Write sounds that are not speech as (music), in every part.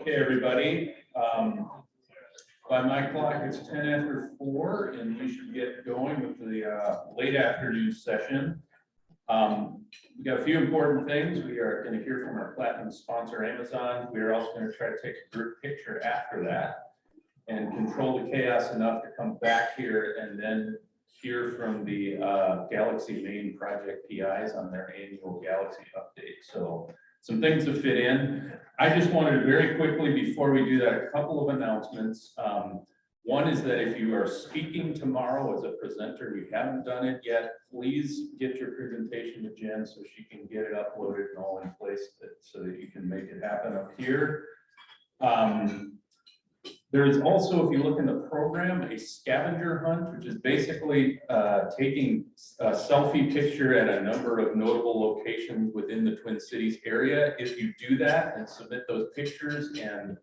Okay, everybody, um, by my clock, it's ten after four, and we should get going with the, uh, late afternoon session. Um, we got a few important things. We are gonna hear from our platinum sponsor, Amazon. We are also gonna try to take a group picture after that and control the chaos enough to come back here and then hear from the, uh, Galaxy Main Project PIs on their annual Galaxy update. So some things to fit in. I just wanted to very quickly, before we do that, a couple of announcements. Um, one is that if you are speaking tomorrow as a presenter, you haven't done it yet, please get your presentation to Jen so she can get it uploaded and all in place that, so that you can make it happen up here. Um, there is also, if you look in the program, a scavenger hunt, which is basically uh, taking a selfie picture at a number of notable locations within the Twin Cities area. If you do that and submit those pictures and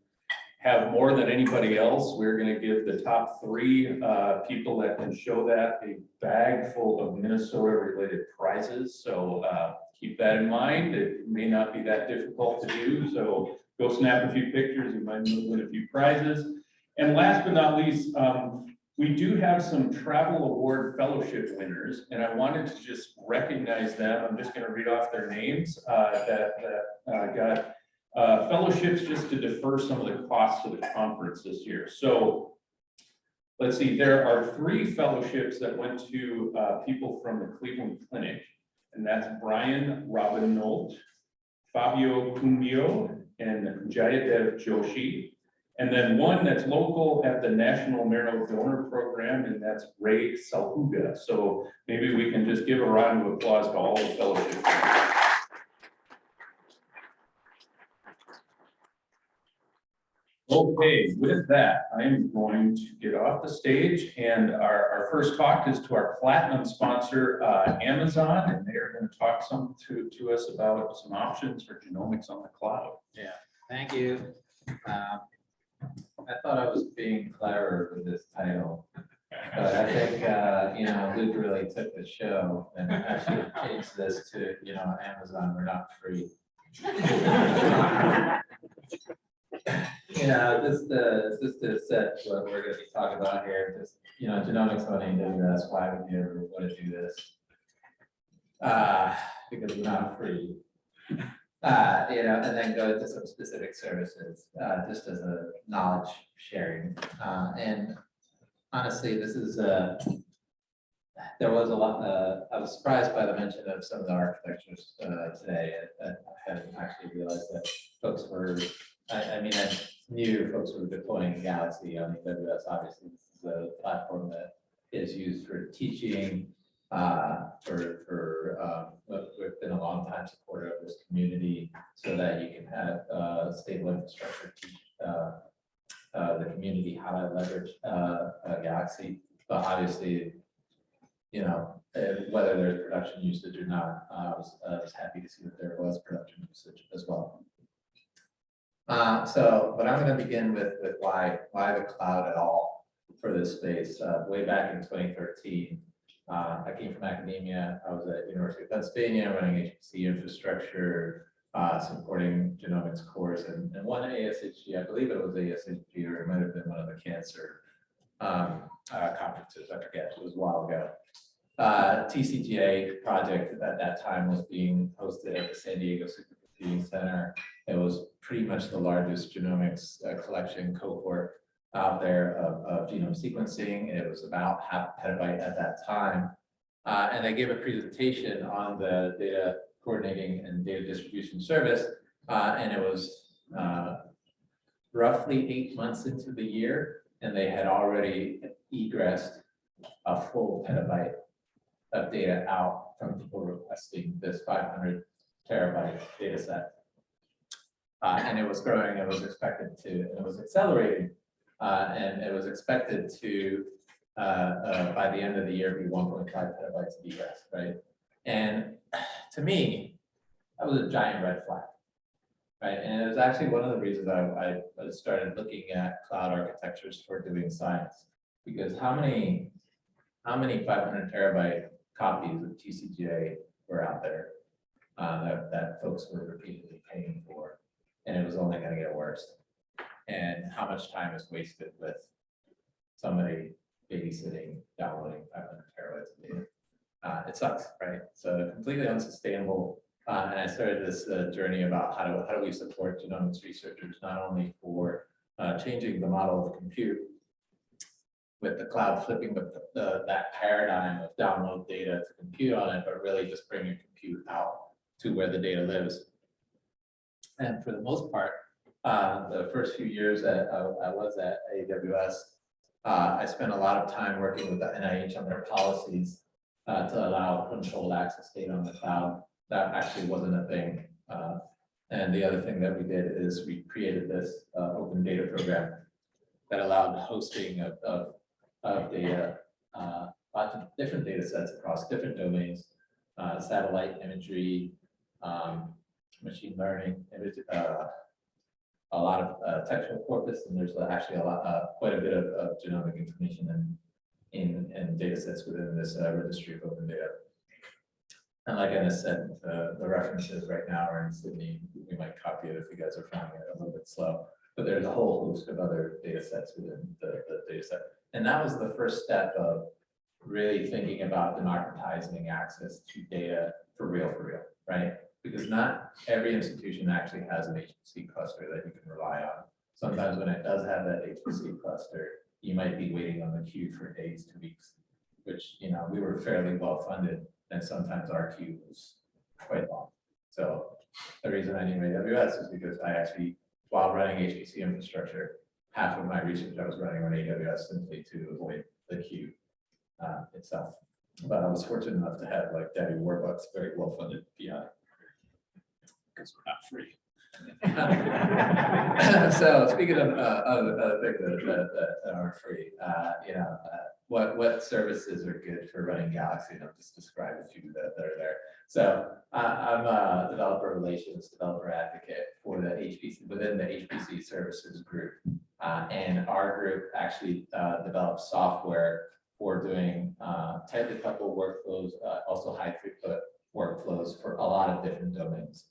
have more than anybody else, we're going to give the top three uh, people that can show that a bag full of Minnesota-related prizes. So uh, keep that in mind. It may not be that difficult to do, so go snap a few pictures. You might win a few prizes. And last but not least, um, we do have some travel award fellowship winners, and I wanted to just recognize them. I'm just gonna read off their names, uh, that, that, uh, got, uh, fellowships just to defer some of the costs of the conference this year. So let's see, there are three fellowships that went to, uh, people from the Cleveland Clinic, and that's Brian Robin Robinolt, Fabio Cumbo, and Jayadev Joshi. And then one that's local at the National Marrow Donor Program, and that's Ray Salhuga. So maybe we can just give a round of applause to all the fellowship. Okay, with that, I am going to get off the stage and our, our first talk is to our platinum sponsor, uh, Amazon, and they are going to talk some to, to us about some options for genomics on the cloud. Yeah, thank you. Um, I thought I was being clever with this title, but I think, uh, you know, Luke really took the show and actually changed this to, you know, Amazon, we're not free. You know, just to, just to set what we're gonna be talking about here, just, you know, genomics on AWS, why would you ever want to do this? Uh, because we're not free. Uh, you know, and then go into some specific services, uh, just as a knowledge sharing. Uh, and honestly, this is, uh, there was a lot, uh, I was surprised by the mention of some of the architectures, uh, today. I, I hadn't actually realized that folks were, I, I mean, I knew folks were deploying Galaxy on AWS. Obviously, this is a platform that is used for teaching, uh, for, for, um, we've been a long time supporter of this community so that you can have, uh, stable infrastructure, teach, uh, uh, the community how to leverage, uh, uh, Galaxy, but obviously, you know, uh, whether there's production usage or not, uh, I was, I was happy to see that there was production usage as well. Uh, so, but I'm gonna begin with, with why, why the cloud at all for this space, uh, way back in twenty thirteen. Uh, I came from academia. I was at University of Pennsylvania running HPC infrastructure, uh, supporting genomics course and, and one ASHG, I believe it was ASHG or it might have been one of the cancer um, uh, conferences. I forget. It was a while ago. Uh, TCGA project at that time was being hosted at the San Diego Supercomputing Center. It was pretty much the largest genomics uh, collection cohort out there of, of genome sequencing. It was about half a petabyte at that time. Uh, and they gave a presentation on the data coordinating and data distribution service. Uh, and it was uh, roughly eight months into the year, and they had already egressed a full petabyte of data out from people requesting this 500 terabyte data set. Uh, and it was growing, it was expected to, and it was accelerating. Uh, and it was expected to, uh, uh, by the end of the year, be 1.5 petabytes of egress, right? And (sighs) to me, that was a giant red flag, right? And it was actually one of the reasons I, I started looking at cloud architectures for doing science. Because how many, how many 500 terabyte copies of TCGA were out there uh, that, that folks were repeatedly paying for? And it was only going to get worse. And how much time is wasted with somebody babysitting, downloading five hundred terabytes of data. Uh, it sucks, right? So completely unsustainable. Uh, and I started this uh, journey about how do, how do we support genomics researchers, not only for uh, changing the model of compute with the cloud flipping the, the, that paradigm of download data to compute on it, but really just bringing compute out to where the data lives. And for the most part, uh, the first few years that I, I was at AWS, uh, I spent a lot of time working with the NIH on their policies uh, to allow controlled access data on the cloud. That actually wasn't a thing. Uh, and the other thing that we did is we created this uh, open data program that allowed hosting of, of, of data, uh, lots of different data sets across different domains, satellite imagery, um, machine learning, image, a lot of uh, textual corpus, and there's actually a lot, uh, quite a bit of, of genomic information in, in, in data sets within this uh, registry of open data. And like Enis said, the, the references right now are in Sydney. We might copy it if you guys are finding it a little bit slow. But there's a whole host of other data sets within the, the data set. And that was the first step of really thinking about democratizing access to data for real, for real, right? Because not every institution actually has an HPC cluster that you can rely on. Sometimes when it does have that HPC cluster, you might be waiting on the queue for days to weeks, which, you know, we were fairly well funded and sometimes our queue was quite long. So the reason I knew AWS is because I actually, while running HPC infrastructure, half of my research I was running on AWS simply to avoid the queue uh, itself. But I was fortunate enough to have like Daddy Warbucks, very well funded PI. Because we're not free. (laughs) So speaking of, uh, of, of things that, that, that are free, uh, you know, uh, what, what services are good for running Galaxy? And I'll just describe a few that, that are there. So I'm a developer relations, developer advocate for the HPC, within the HPC services group. Uh, and our group actually, uh, develops software for doing, uh, tightly coupled workflows, also high throughput workflows for a lot of different domains.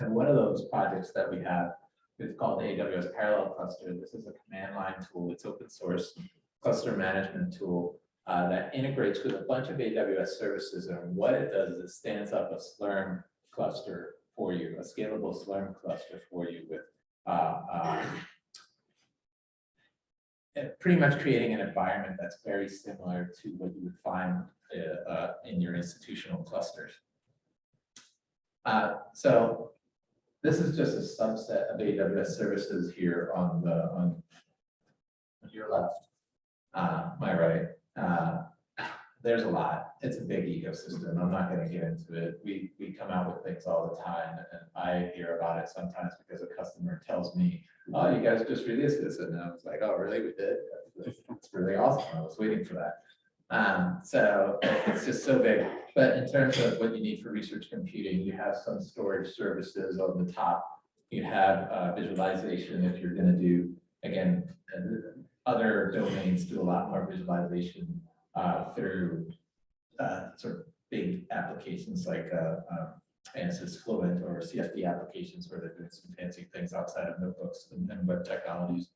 And one of those projects that we have is called AWS Parallel Cluster. This is a command line tool. It's open source cluster management tool uh, that integrates with a bunch of AWS services. And what it does is it stands up a Slurm cluster for you, a scalable Slurm cluster for you with uh, uh, pretty much creating an environment that's very similar to what you would find uh, uh, in your institutional clusters. Uh, so this is just a subset of AWS services here on the, on your left, uh, my right. Uh, There's a lot. It's a big ecosystem. I'm not gonna get into it. We, we come out with things all the time and I hear about it sometimes because a customer tells me, oh, you guys just released this. And I was like, oh, really? We did? That's really awesome. I was waiting for that. Um, so it's just so big. But in terms of what you need for research computing, you have some storage services on the top. You have uh, visualization if you're going to do, again, uh, other domains do a lot more visualization uh, through uh, sort of big applications like uh, um, ANSYS Fluent or CFD applications where they're doing some fancy things outside of notebooks and, and web technologies.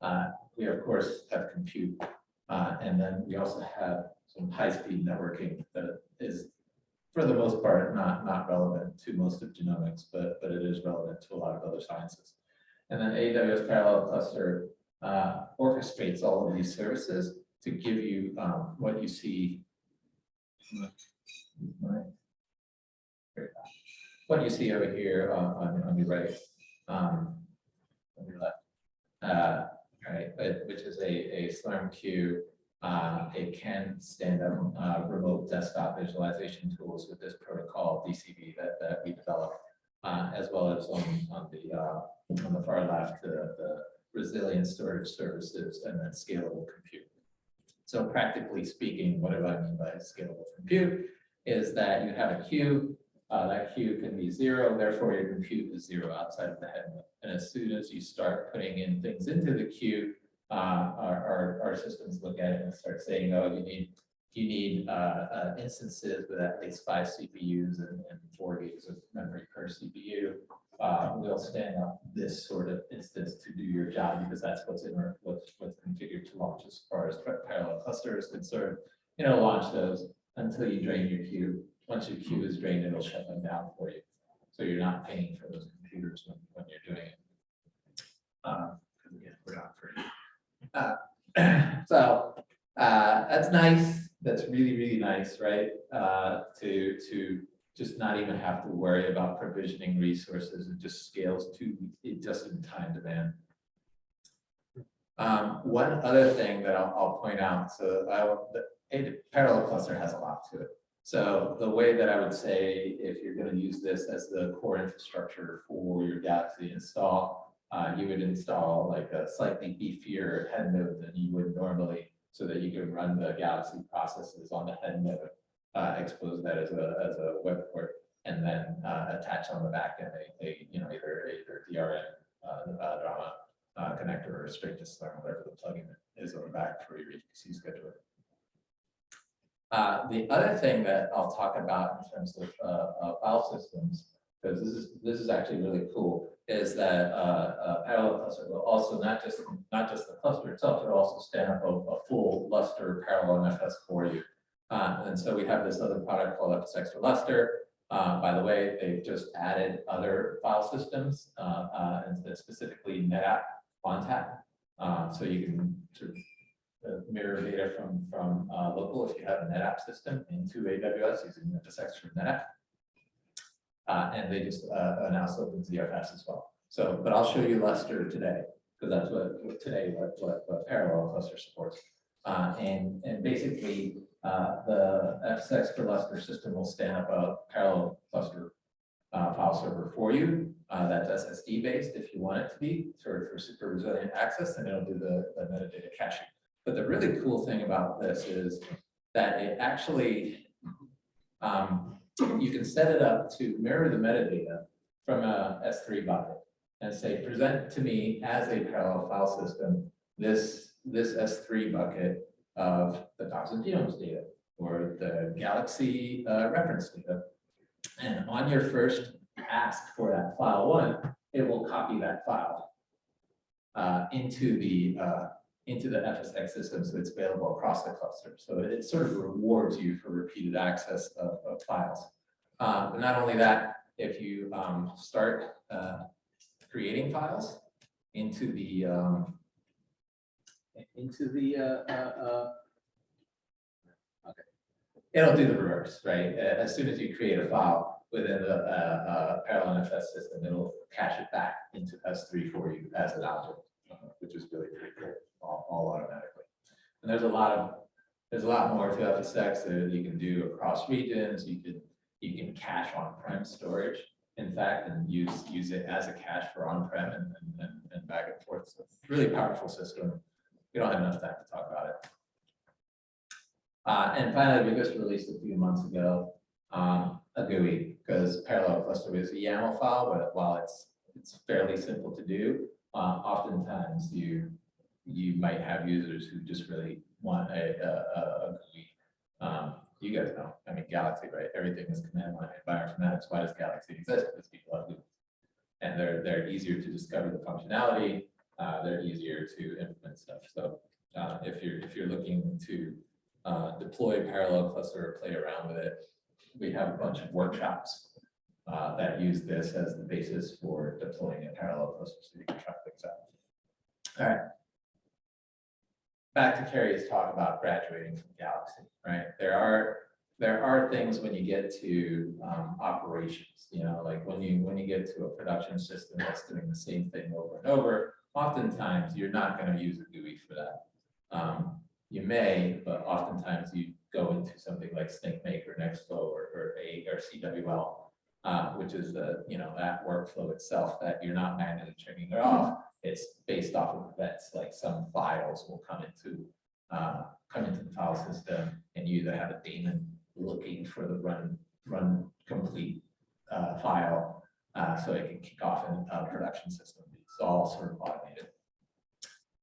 Uh, we of course have compute uh, and then we also have some high-speed networking that is, for the most part, not, not relevant to most of genomics, but, but it is relevant to a lot of other sciences. And then AWS Parallel Cluster uh, orchestrates all of these services to give you um, what you see. What you see over here on, on, on your right, um, on your left. Uh, right, but which is a, a Slurm queue. Uh, it can stand up uh, remote desktop visualization tools with this protocol DCV that, that we developed, uh, as well as on, on the uh, on the far left, the, the resilient storage services and then scalable compute. So practically speaking, what do I mean by scalable compute is that you have a queue uh, that queue can be zero, therefore your compute is zero outside of the head. And as soon as you start putting in things into the queue, uh, our, our, our systems look at it and start saying, oh, you need you need uh, uh, instances with at least five CPUs and, and four gigs of memory per CPU. uh, we'll stand up this sort of instance to do your job because that's what's in our, what's, what's configured to launch as far as parallel cluster is concerned. You know, launch those until you drain your queue. Once your queue is drained, it'll shut them down for you. So you're not paying for those computers when, when you're doing it. Um, 'cause again, we're not free. Uh, (clears throat) So, uh, that's nice. That's really, really nice, right? Uh, to, to just not even have to worry about provisioning resources. It just scales to, it just in time demand. Um, one other thing that I'll, I'll point out, so I, the parallel cluster has a lot to it. So the way that I would say, if you're gonna use this as the core infrastructure for your Galaxy install, uh, you would install like a slightly beefier head node than you would normally, so that you can run the Galaxy processes on the head node, uh, expose that as a, as a web port, and then, uh, attach on the back end a, a, you know, either, either DRM, uh, uh, DRMAA, uh, connector or straight to Slurm, whatever the plugin is on the back for your HPC scheduler. Uh, the other thing that I'll talk about in terms of, uh, uh, file systems, because this is, this is actually really cool, is that, uh, uh, parallel cluster will also not just, not just the cluster itself, it'll also stand up a, a full Lustre parallel NFS for you. Uh, and so we have this other product called FSX for Lustre. By the way, they've just added other file systems, and specifically NetApp ONTAP. Uh, so you can sort of mirror data from, from, uh, local if you have a NetApp system into AWS using the FSX from NetApp. Uh, and they just, uh, announced OpenZFS as well. So, but I'll show you Lustre today, because that's what, what today, what, what, what parallel cluster supports. Uh, and, and basically, uh, the FSX for Lustre system will stand up a parallel cluster uh, file server for you. Uh, that's SSD based if you want it to be, sort of for super resilient access, and it'll do the, the metadata caching. But the really cool thing about this is that it actually, um, you can set it up to mirror the metadata from a S3 bucket and say, present to me as a parallel file system, this, this S3 bucket of the thousand genomes data or the Galaxy uh, reference data. And on your first ask for that file one, it will copy that file uh, into the uh, into the FSX system, so it's available across the cluster. So it sort of rewards you for repeated access of, of files. Uh, but not only that, if you um, start uh, creating files into the um, into the uh, uh, uh, okay, it'll do the reverse, right? As soon as you create a file within the uh, parallel NFS system, it'll cache it back into S3 for you as an object, which is really pretty cool, all, all automatically. And there's a lot of there's a lot more to FSX that you can do across regions. You can you can cache on-prem storage, in fact, and use use it as a cache for on-prem and, and, and, back and forth. So really powerful system. We don't have enough time to talk about it. Uh, and finally, we just released a few months ago um, a GUI because parallel cluster is a YAML file, but while it's it's fairly simple to do, uh, oftentimes you you might have users who just really want a, a, a, GUI. Um, you guys know, I mean, Galaxy, right? Everything is command line bioinformatics. Why does Galaxy exist? Because people have GUIs. And they're, they're easier to discover the functionality. Uh, they're easier to implement stuff. So uh, if you're, if you're looking to uh, deploy a parallel cluster or play around with it, we have a bunch of workshops uh, that use this as the basis for deploying a parallel cluster so you can try things out. All right. Back to Carrie's talk about graduating from Galaxy, right? There are there are things when you get to um, operations, you know, like when you when you get to a production system that's doing the same thing over and over, oftentimes you're not going to use a GUI for that. Um, you may, but oftentimes you go into something like Snakemake, Nextflow, or, or A or CWL, uh, which is the you know that workflow itself that you're not manually turning it off. It's based off of events, like some files will come into uh, come into the file system, and you either have a daemon looking for the run run complete uh, file, uh, so it can kick off in a production system. It's all sort of automated.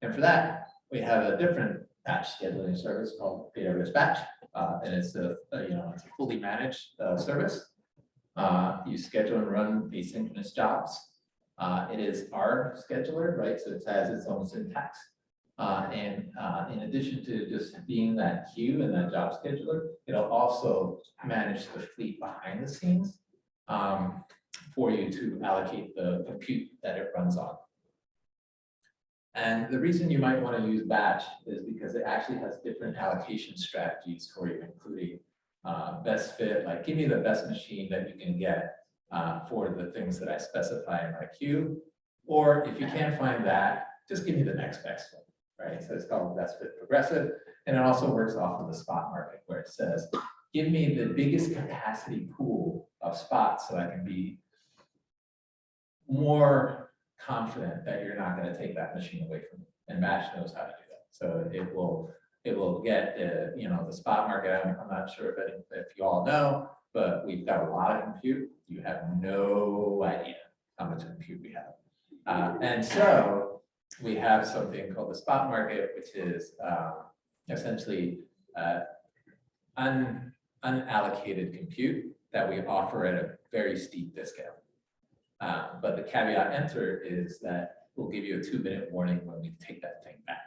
And for that, we have a different batch scheduling service called AWS Batch, uh, and it's a, a, you know it's a fully managed uh, service. Uh, you schedule and run asynchronous jobs. Uh, it is our scheduler, right? So it has its own syntax. Uh, and, uh, in addition to just being that queue and that job scheduler, it'll also manage the fleet behind the scenes. Um, for you to allocate the compute that it runs on. And the reason you might want to use batch is because it actually has different allocation strategies for you, including uh, best fit, like give me the best machine that you can get uh, for the things that I specify in my queue. Or if you can't find that, just give me the next best one, right? So it's called best fit progressive. And it also works off of the spot market where it says, give me the biggest capacity pool of spots so I can be more confident that you're not gonna take that machine away from me. And Batch knows how to do that. So it will, it will get, uh, you know, the spot market, I'm, I'm not sure if, if you all know, but we've got a lot of compute. You have no idea how much compute we have. Uh, and so we have something called the spot market, which is, um, essentially, uh, un, unallocated compute that we offer at a very steep discount. Uh, but the caveat enter is that we'll give you a two minute warning when we take that thing back.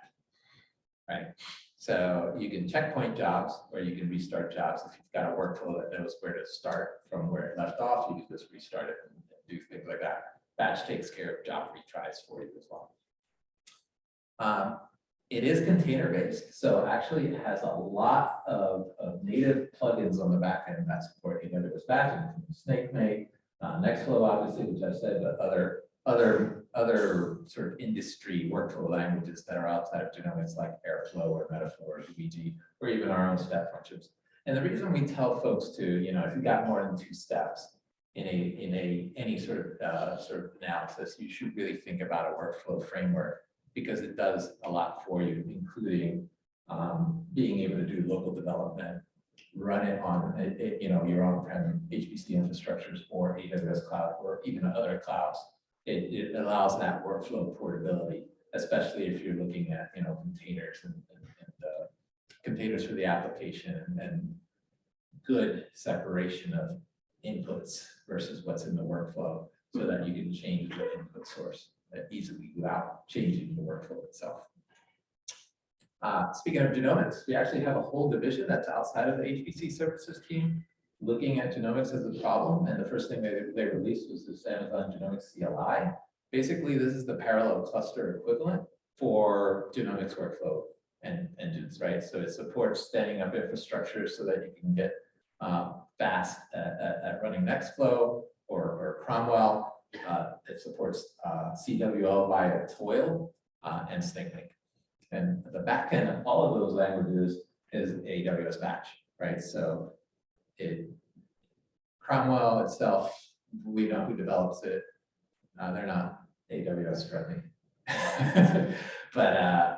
Right? So you can checkpoint jobs or you can restart jobs. If you've got a workflow that knows where to start from where it left off, you can just restart it and do things like that. Batch takes care of job retries for you as well. Um, it is container based, so actually it has a lot of, of native plugins on the back end that support AWS Batch, including Snakemake, uh, Nextflow, obviously, which I said, but other, other, other sort of industry workflow languages that are outside of genomics like Airflow or Metaflow or DBG, or even our own step functions. And the reason we tell folks to, you know, if you got more than two steps in a, in a, any sort of, uh, sort of analysis, you should really think about a workflow framework because it does a lot for you, including um, being able to do local development, run it on, it- it, you know, your on-prem HPC infrastructures or AWS cloud or even other clouds. It, it allows that workflow portability, especially if you're looking at, you know, containers and, and, and, uh, containers for the application and good separation of inputs versus what's in the workflow so that you can change the input source easily without changing the workflow itself. Uh, speaking of genomics, we actually have a whole division that's outside of the HPC services team looking at genomics as a problem. And the first thing they, they released was this Amazon Genomics CLI. Basically, this is the parallel cluster equivalent for genomics workflow and engines, right? So it supports standing up infrastructure so that you can get uh, fast at, at, at running Nextflow or, or Cromwell. Uh, it supports uh, CWL via Toil uh, and SnakeLink. And the backend of all of those languages is AWS Batch, right? So it, Cromwell itself, we know who develops it. Uh, they're not AWS friendly. (laughs) But, uh,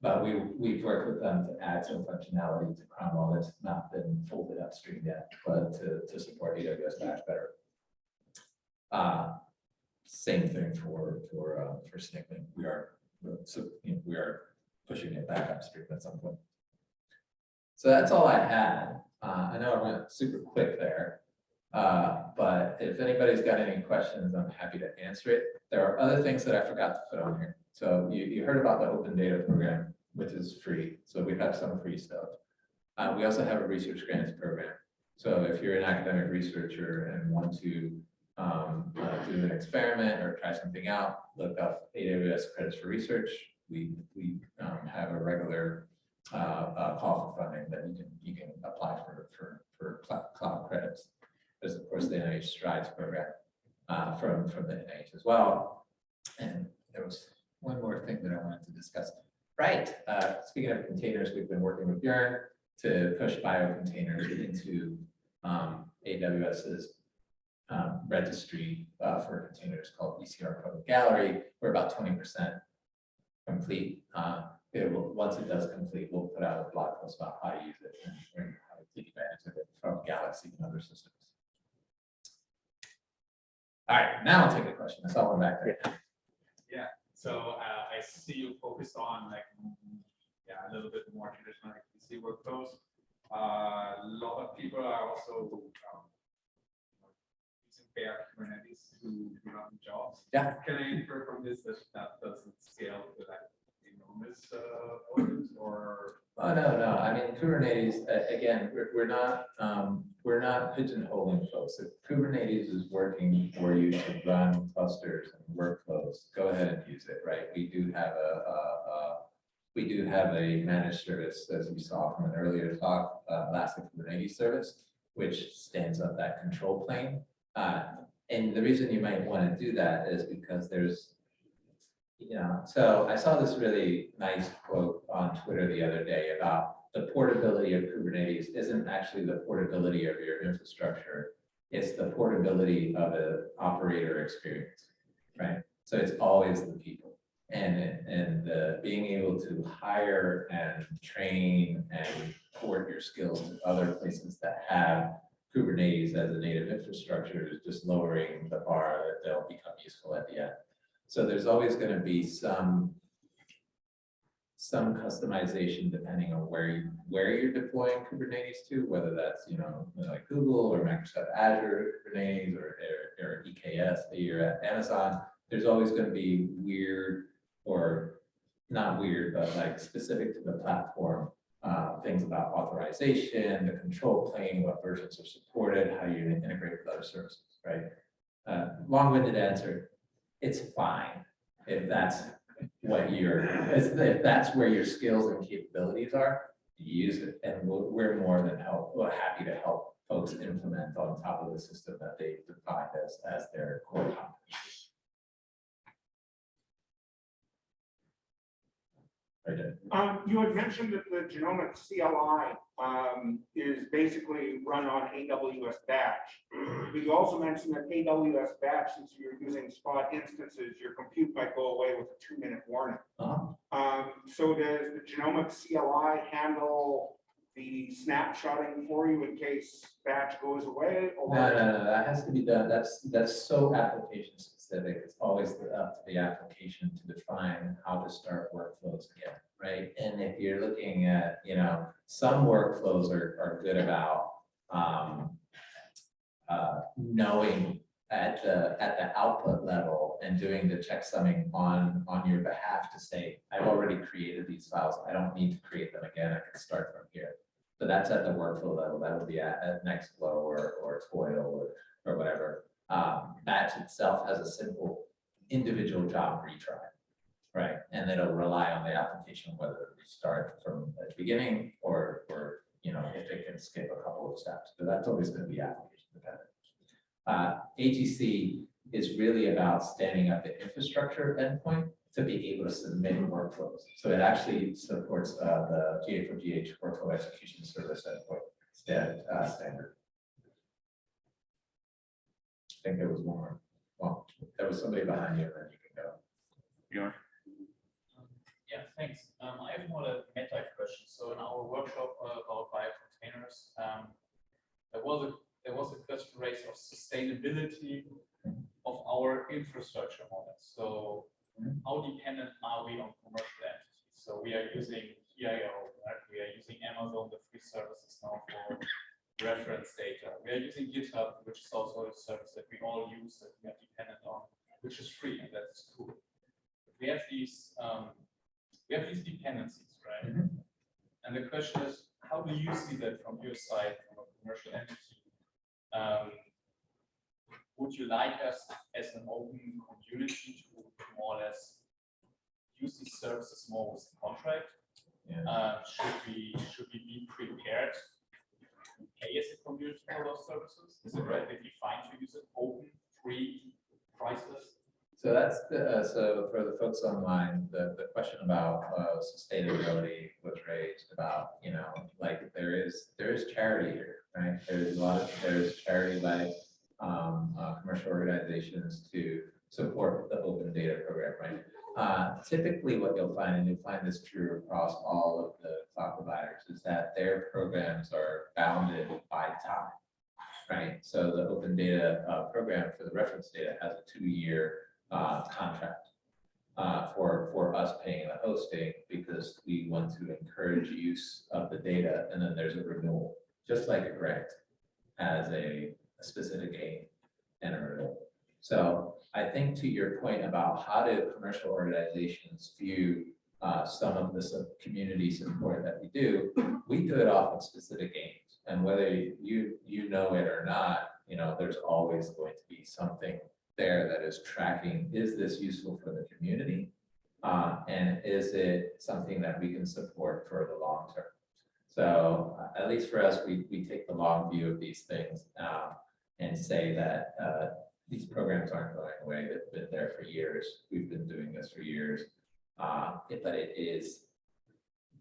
but we, we've worked with them to add some functionality to Cromwell that's not been folded upstream yet, but to, to support AWS Batch better. Uh, Same thing for, for, uh, for SnakeLink. We are, so, you know, we are pushing it back upstream at some point. So that's all I had. Uh, I know I went super quick there. Uh, but if anybody's got any questions, I'm happy to answer it. There are other things that I forgot to put on here. So you, you heard about the open data program, which is free. So we have some free stuff. Uh, we also have a research grants program. So if you're an academic researcher and want to um, uh, do an experiment or try something out, look up AWS credits for research. We, we um, have a regular uh, uh, call for funding that you can, you can apply for, for, for cloud, credits. There's of course the NIH Strides program uh, from, from the NIH as well. And there was one more thing that I wanted to discuss. Right, uh, speaking of containers, we've been working with Björn to push biocontainers into um, AWS's um, registry uh, for containers called ECR Public Gallery. We're about twenty percent complete. Uh, it will, once it does complete, we'll put out a blog post about how to use it and how to take advantage of it from Galaxy and other systems. All right, now I'll take a question. I saw one back there. Yeah, so uh, I see you focused on like, yeah, a little bit more traditional HPC workflows. Uh, A lot of people are also um, pay our Kubernetes to run jobs. Yeah. Can I infer from this that that doesn't scale to that uh, or? Oh, no, no, I mean Kubernetes, again, we're, we're not, um, we're not pigeonholing folks. If Kubernetes is working for you to run clusters and workflows, go ahead and use it, right? We do have a, a, a, we do have a managed service, as you saw from an earlier talk, uh, Elastic Kubernetes service, which stands up that control plane. Uh, and the reason you might want to do that is because there's know, so I saw this really nice quote on Twitter the other day about the portability of Kubernetes isn't actually the portability of your infrastructure. It's the portability of an operator experience, right? So it's always the people. And, and the being able to hire and train and port your skills to other places that have Kubernetes as a native infrastructure is just lowering the bar that they'll become useful at the end. So there's always going to be some some customization depending on where you, where you're deploying Kubernetes to, whether that's, you know, like Google or Microsoft Azure Kubernetes or, or, or EKS, that you're at Amazon. There's always going to be weird or not weird, but like specific to the platform, uh, things about authorization, the control plane, what versions are supported, how you integrate with other services, right? Uh, long-winded answer, it's fine if that's what your, if that's where your skills and capabilities are, use it. And we're, we're more than help, we're happy to help folks implement on top of the system that they define as, as their core competency. Right there. Um, you had mentioned that the genomic CLI, um, is basically run on AWS batch. But you also mentioned that AWS batch, since you're using spot instances, your compute might go away with a two-minute warning. Uh-huh. Um, so does the genomic CLI handle the snapshotting for you in case batch goes away? or- No, no, no, that has to be done, that's, that's so application specific, it's always up to the application to define how to start workflows again, right? And if you're looking at, you know, some workflows are, are good about, um, uh, knowing at the, at the output level and doing the checksumming on, on your behalf to say, I've already created these files, I don't need to create them again, I can start from here. but that's at the workflow level, that would be at, at Nextflow or, or Toil or, or whatever. Um, batch itself has a simple individual job retry, right? And it'll rely on the application, whether we start from the beginning or, or, you know, if it can skip a couple of steps, but that's always gonna be application dependent. Uh, AGC is really about standing up the infrastructure endpoint to be able to submit workflows. So it actually supports uh, the GA4GH workflow execution service endpoint uh, standard. I think there was one more. Well, there was somebody behind you, and then you can go. Yeah, thanks. Um, I have more of a meta question. So in our workshop uh, about biocontainers, um, there was a, there was a question raised of sustainability of our infrastructure models. So how dependent are we on commercial entities? So we are using PIO, right? We are using Amazon, the free services now for reference data. We are using GitHub, which is also a service that we all use, that we are dependent on, which is free, and that's cool. We have these, um, we have these dependencies, right? Mhm. And the question is, how do you see that from your side, from a commercial entity? Um, Would you like us as an open community to more or less use these services more with the contract? Yeah. Uh, should we, should we be prepared to pay as a community those services? Is it relatively fine to use it open, free, priceless? So that's the, uh, so for the folks online, the, the question about, uh, sustainability was raised about, you know, like there is, there is charity here, right? There's a lot of, there's charity like, um, uh, commercial organizations to support the open data program, right? Uh, typically what you'll find, and you'll find this true across all of the cloud providers, is that their programs are bounded by time. Right, so the open data, uh, program for the reference data has a two-year, uh, contract uh, for, for us paying the hosting because we want to encourage use of the data and then there's a renewal, just like a grant has a a specific aim. and urban. So I think to your point about how do commercial organizations view uh, some of the community support that we do, we do it off of specific aims. And whether you, you know it or not, you know, there's always going to be something there that is tracking, is this useful for the community? Uh, and is it something that we can support for the long term? So uh, at least for us, we, we take the long view of these things, uh, and say that, uh, these programs aren't going away. They've been there for years. We've been doing this for years. Uh, but it is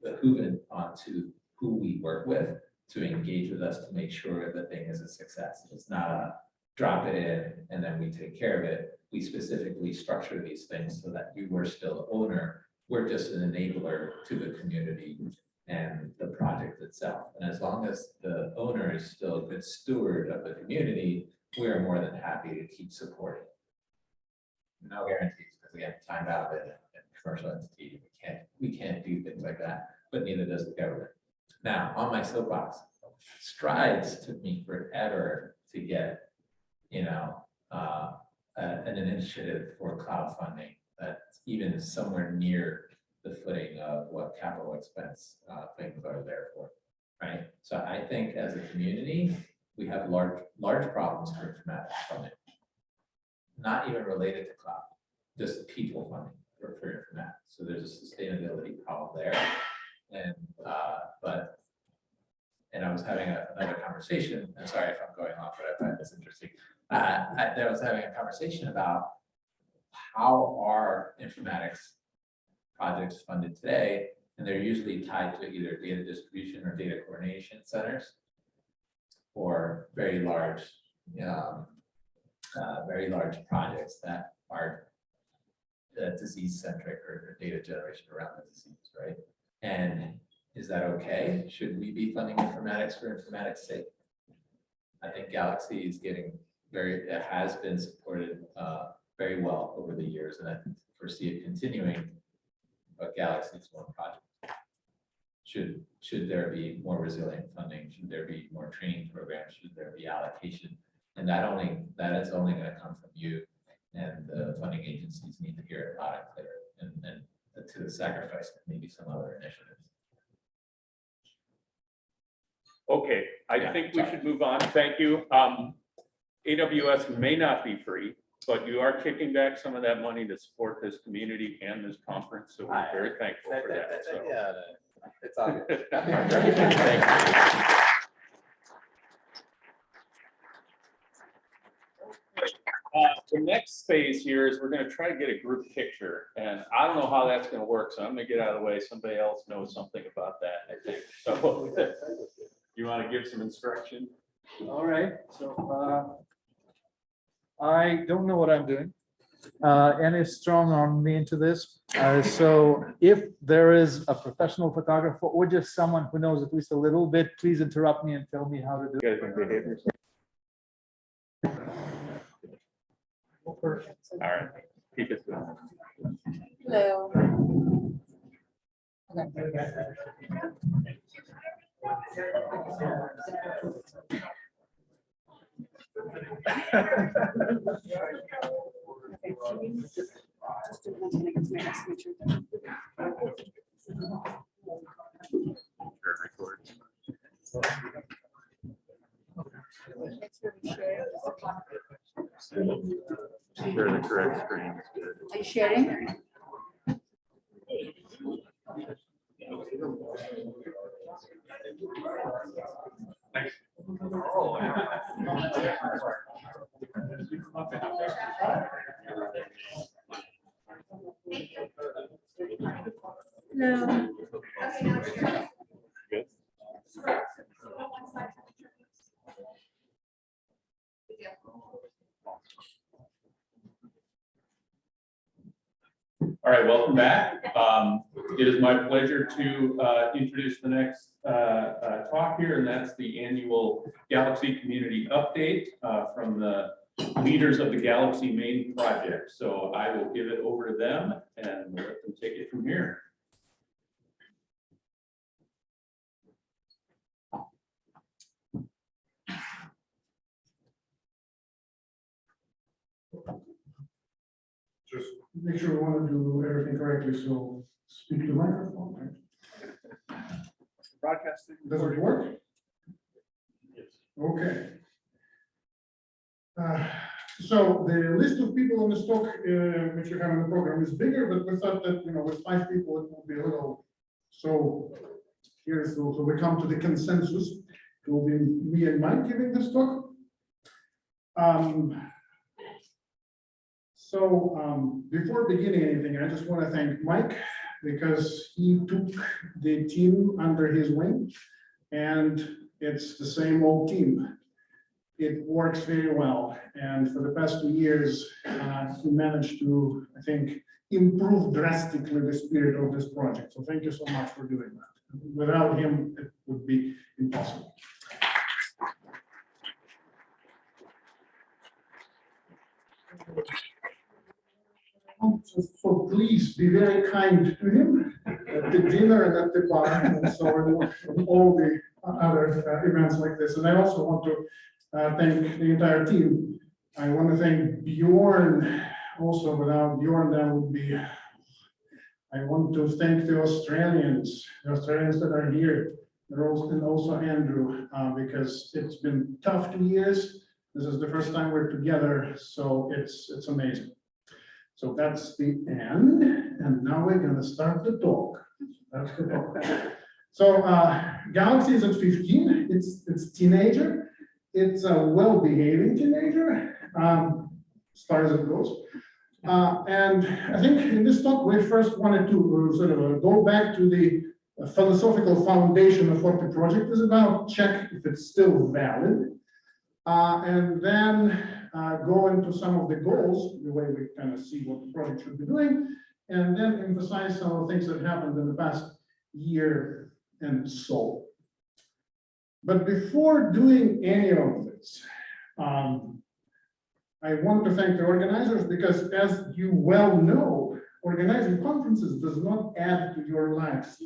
behooving onto who we work with to engage with us to make sure the thing is a success. It's not a drop it in and then we take care of it. We specifically structure these things so that you were still owner. We're just an enabler to the community and the project itself. And as long as the owner is still a good steward of the community, we are more than happy to keep supporting. No guarantees, because we have timed out in a commercial entity, we can't, we can't do things like that, but neither does the government. Now, on my soapbox, strides took me forever to get, you know, uh, a- an initiative for cloud funding that's even somewhere near the footing of what capital expense uh, things are there for, right? So I think as a community, we have large, large problems for informatics funding. Not even related to cloud, just people funding for, for informatics. So there's a sustainability problem there. And, uh, but, and I was having a- another conversation, I'm sorry if I'm going off, but I find this interesting. Uh, I, I was having a conversation about how are informatics projects funded today? And they're usually tied to either data distribution or data coordination centers or very large, um, uh, very large projects that are uh, disease centric or or data generation around the disease, right? And is that okay? Should we be funding informatics for informatics sake? I think Galaxy is getting very, it has been supported uh, very well over the years, and I foresee it continuing. But Galaxy is one project. Should, should there be more resilient funding? Should there be more training programs? Should there be allocation? And that only, that is only gonna come from you. And the funding agencies need to hear it loud and clear and, and to the sacrifice of maybe some other initiatives. Okay, I Yeah, think we sorry. should move on. Thank you. Um, AWS may not be free, but you are kicking back some of that money to support this community and this conference, so we're very thankful for that. so. Yeah, it's all (laughs) good. Thank Uh, The next phase here is we're gonna try to get a group picture, and I don't know how that's gonna work, so I'm gonna get out of the way. Somebody else knows something about that, I think. (laughs) So (laughs) you wanna give some instruction? All right, so uh, I don't know what I'm doing. Uh, And it's strong on me into this. Uh, So if there is a professional photographer or just someone who knows at least a little bit, please interrupt me and tell me how to do. it. You guys can behave yourself. All right, keep it going. Hello. Just (laughs) Share the correct screen. Are you sharing? to uh, introduce the next uh, uh, talk here, and that's the annual Galaxy Community Update uh, from the leaders of the Galaxy main project. So I will give it over to them and let them take it from here. Just make sure we want to do everything correctly. So speak to the microphone, right? Broadcasting. Does it work? Yes. Okay. Uh, So the list of people on the stock, uh, which you have in the program is bigger, but we thought that, you know, with five people, it will be a little. So here's, so so we come to the consensus. It will be me and Mike giving this talk. Um, So um, before beginning anything, I just want to thank Mike because he took the team under his wing. And it's the same old team. It works very well, and for the past two years, uh, he managed to, I think, improve drastically the spirit of this project. So thank you so much for doing that. Without him, it would be impossible. So- please be very kind to him at the dinner and at the bar and so on, and all the other uh, events like this. And I also want to uh, thank the entire team. I want to thank Bjorn also. Without Bjorn, that would be. I want to thank the Australians, the Australians that are here, and also- and also Andrew, uh, because it's been tough two years. This is the first time we're together, so it's, it's amazing. So that's the end, and now we're gonna start the talk. That's the talk. So, uh, Galaxy is at fifteen, it's, it's teenager, it's a well-behaving teenager, um, as far as it goes. Uh, and I think in this talk, we first wanted to uh, sort of uh, go back to the philosophical foundation of what the project is about, check if it's still valid. Uh, and then uh, go into some of the goals, the way we kind of see what the project should be doing, and then emphasize some of the things that happened in the past year and so. But before doing any of this, um, I want to thank the organizers because as you well know, organizing conferences does not add to your lives.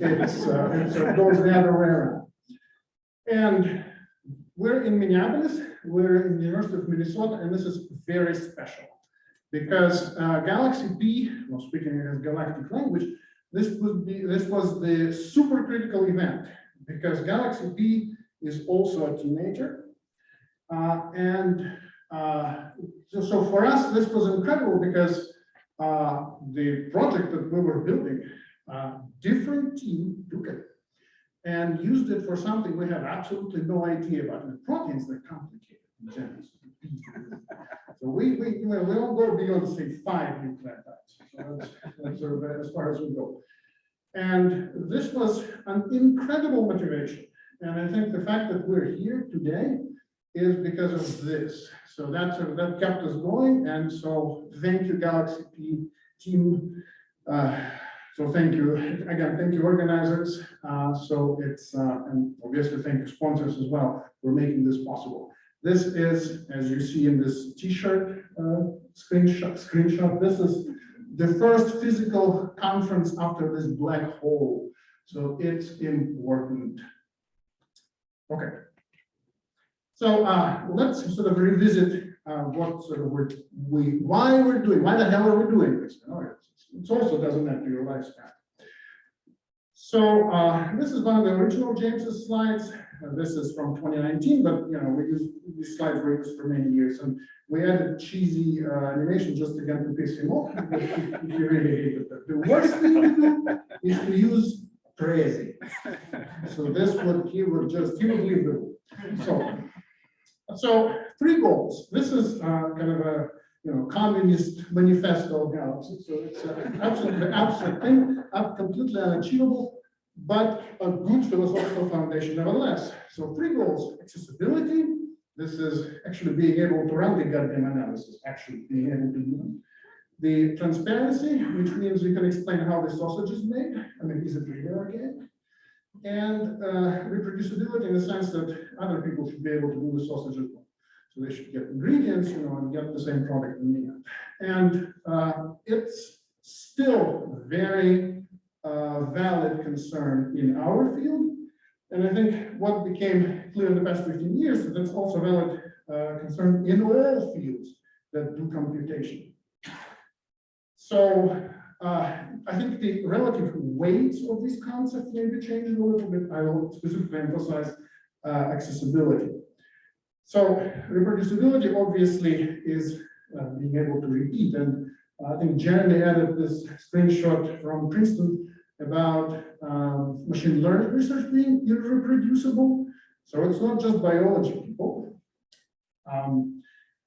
It's, uh, it's, it goes the other way around. And we're in Minneapolis, we're in the University of Minnesota, and this is very special. Because uh, Galaxy P, well, speaking in galactic language, this would be, this was the super critical event. Because Galaxy P is also a teenager. Uh, and uh, so, so for us, this was incredible because uh, the project that we were building, uh, different team took it and used it for something we have absolutely no idea about. And proteins, they're complicated. in general. So we, we, we don't go beyond, say, five nucleotides. So that's, sort of as far as we go. And this was an incredible motivation. And I think the fact that we're here today is because of this. So that's, that kept us going. And so thank you, Galaxy P team. Uh, so thank you, again, thank you organizers. Uh, so it's, uh, and obviously thank you sponsors as well for making this possible. This is, as you see in this t-shirt uh, screenshot, screenshot, this is the first physical conference after this black hole. So it's important. Okay. So uh, let's sort of revisit uh, what sort of we're, we, why we're doing, why the hell are we doing this? It also doesn't to your lifespan. So uh, this is one of the original James's slides. Uh, This is from 2019, but you know, we use, these slides were used for many years. And we added cheesy uh, animation just to piss him off. (laughs) he really hated that. The worst thing to do is to use crazy. So this would, he would just, he would leave the room. So, so three goals. This is uh, kind of a, you know, communist manifesto Galaxy. So it's uh, absolutely absurd thing, uh, completely unachievable, but a good philosophical foundation nevertheless. So three goals, accessibility. This is actually being able to run the goddamn analysis, actually being able to do. The transparency, which means we can explain how the sausage is made. I mean, is it really organic? And uh, reproducibility in the sense that other people should be able to do the sausage as well. So they should get ingredients, you know, and get the same product in the end. And uh, it's still a very uh, valid concern in our field. And I think what became clear in the past 15 years, that that's also a valid uh, concern in all fields that do computation. So uh, I think the relative weights of these concepts may be changing a little bit. I will specifically emphasize uh, accessibility. So reproducibility obviously is uh, being able to repeat. And I think Jeremy added this screenshot from Princeton about um, machine learning research being irreproducible. So it's not just biology people. Um,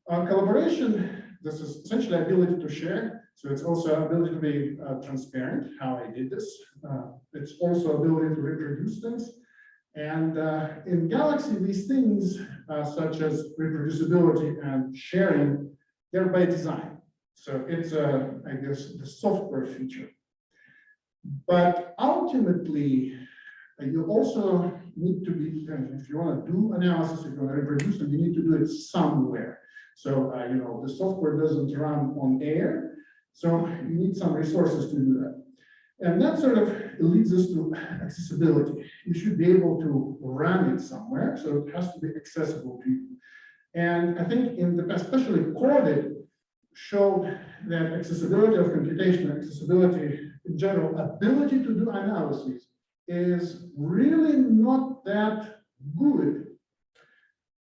collaboration, this is essentially ability to share. So it's also ability to be uh, transparent, how I did this. Uh, it's also ability to reproduce things. And uh, in Galaxy, these things uh, such as reproducibility and sharing, they're by design. So it's, uh, I guess, the software feature. But ultimately, uh, you also need to be, if you want to do analysis, if you want to reproduce them, you need to do it somewhere. So, uh, you know, the software doesn't run on air, so you need some resources to do that. And that sort of leads us to accessibility. You should be able to run it somewhere, so it has to be accessible to you. And I think in the especially COVID showed that accessibility of computation, accessibility in general, ability to do analysis is really not that good.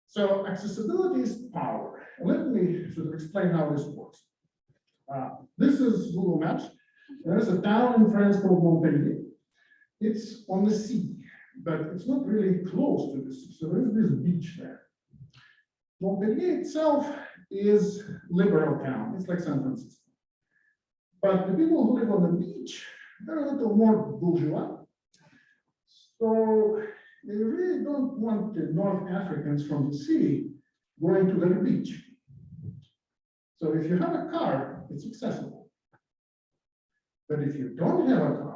So accessibility is power. Let me sort of explain how this works. Uh, this is Google Maps. There's a town in France called Montpellier. It's on the sea, but it's not really close to the sea. So there's this beach there. Montpellier itself is liberal town. It's like San Francisco. But the people who live on the beach, they're a little more bourgeois. So they really don't want the North Africans from the sea going to their beach. So if you have a car, it's accessible. But if you don't have a car,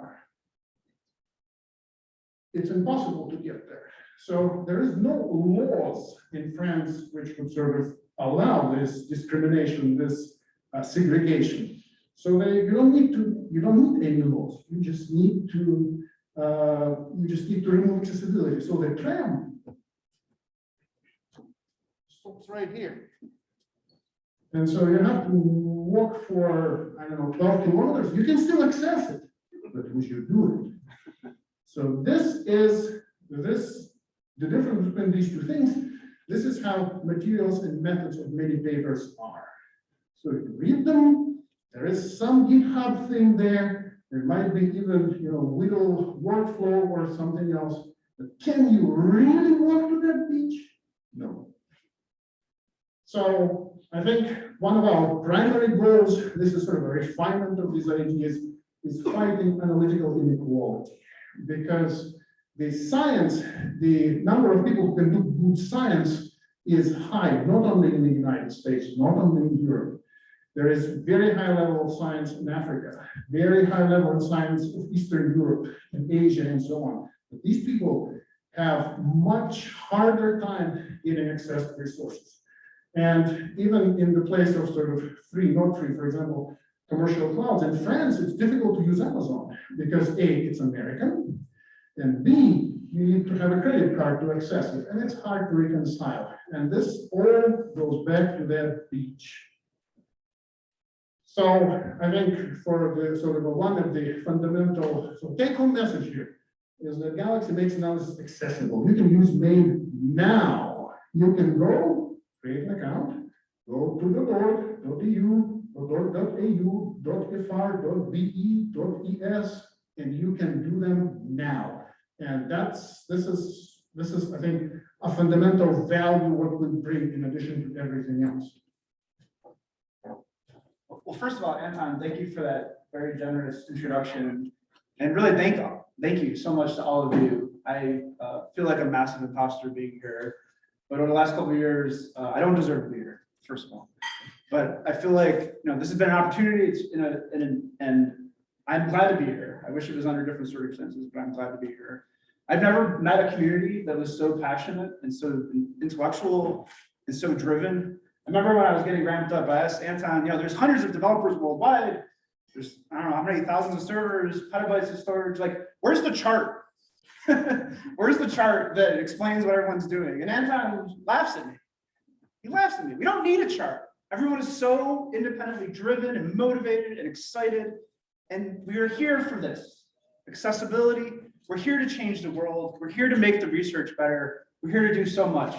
it's impossible to get there. So there is no laws in France which would sort of allow this discrimination, this uh, segregation. So they, you don't need to, you don't need any laws. You just need to, uh, you just need to remove accessibility. So the tram stops right here. And so you have to walk for, I don't know, 12 kilometers. You can still access it, but we should do it. So this is, this, the difference between these two things, this is how materials and methods of many papers are. So you read them, there is some GitHub thing there, there might be even, you know, Wheel workflow or something else. But can you really walk to that beach? No. So I think one of our primary goals, this is sort of a refinement of these ideas, is fighting analytical inequality. Because the science, the number of people who can do good science is high, not only in the United States, not only in Europe. There is very high level of science in Africa, very high level of science of Eastern Europe and Asia and so on. But these people have much harder time getting access to resources. And even in the place of sort of free, not free, for example, commercial clouds, in France, it's difficult to use Amazon because A, it's American, and B, you need to have a credit card to access it, and it's hard to reconcile. And this all goes back to that beach. So I think for the sort of one of the fundamental, so take home message here is that Galaxy makes analysis accessible. You can use main now. You can go create an account, go to the board, go to .be, .es, and you can do them now. And that's, this is, this is, I think, a fundamental value what we bring in addition to everything else. Well, first of all, Anton, thank you for that very generous introduction. And really thank, thank you so much to all of you. I uh, feel like a massive imposter being here. But over the last couple years, uh, I don't deserve to be here, first of all. But I feel like, you know, this has been an opportunity, it's in a, in and I'm glad to be here. I wish it was under different circumstances, but I'm glad to be here. I've never met a community that was so passionate and so intellectual and so driven. I remember when I was getting ramped up, I asked Anton, you know, there's hundreds of developers worldwide. There's, I don't know how many thousands of servers, petabytes of storage, like, where's the chart? (laughs) Where's the chart that explains what everyone's doing? And Anton laughs at me. He laughs at me. We don't need a chart. Everyone is so independently driven and motivated and excited. And we are here for this accessibility. We're here to change the world. We're here to make the research better. We're here to do so much.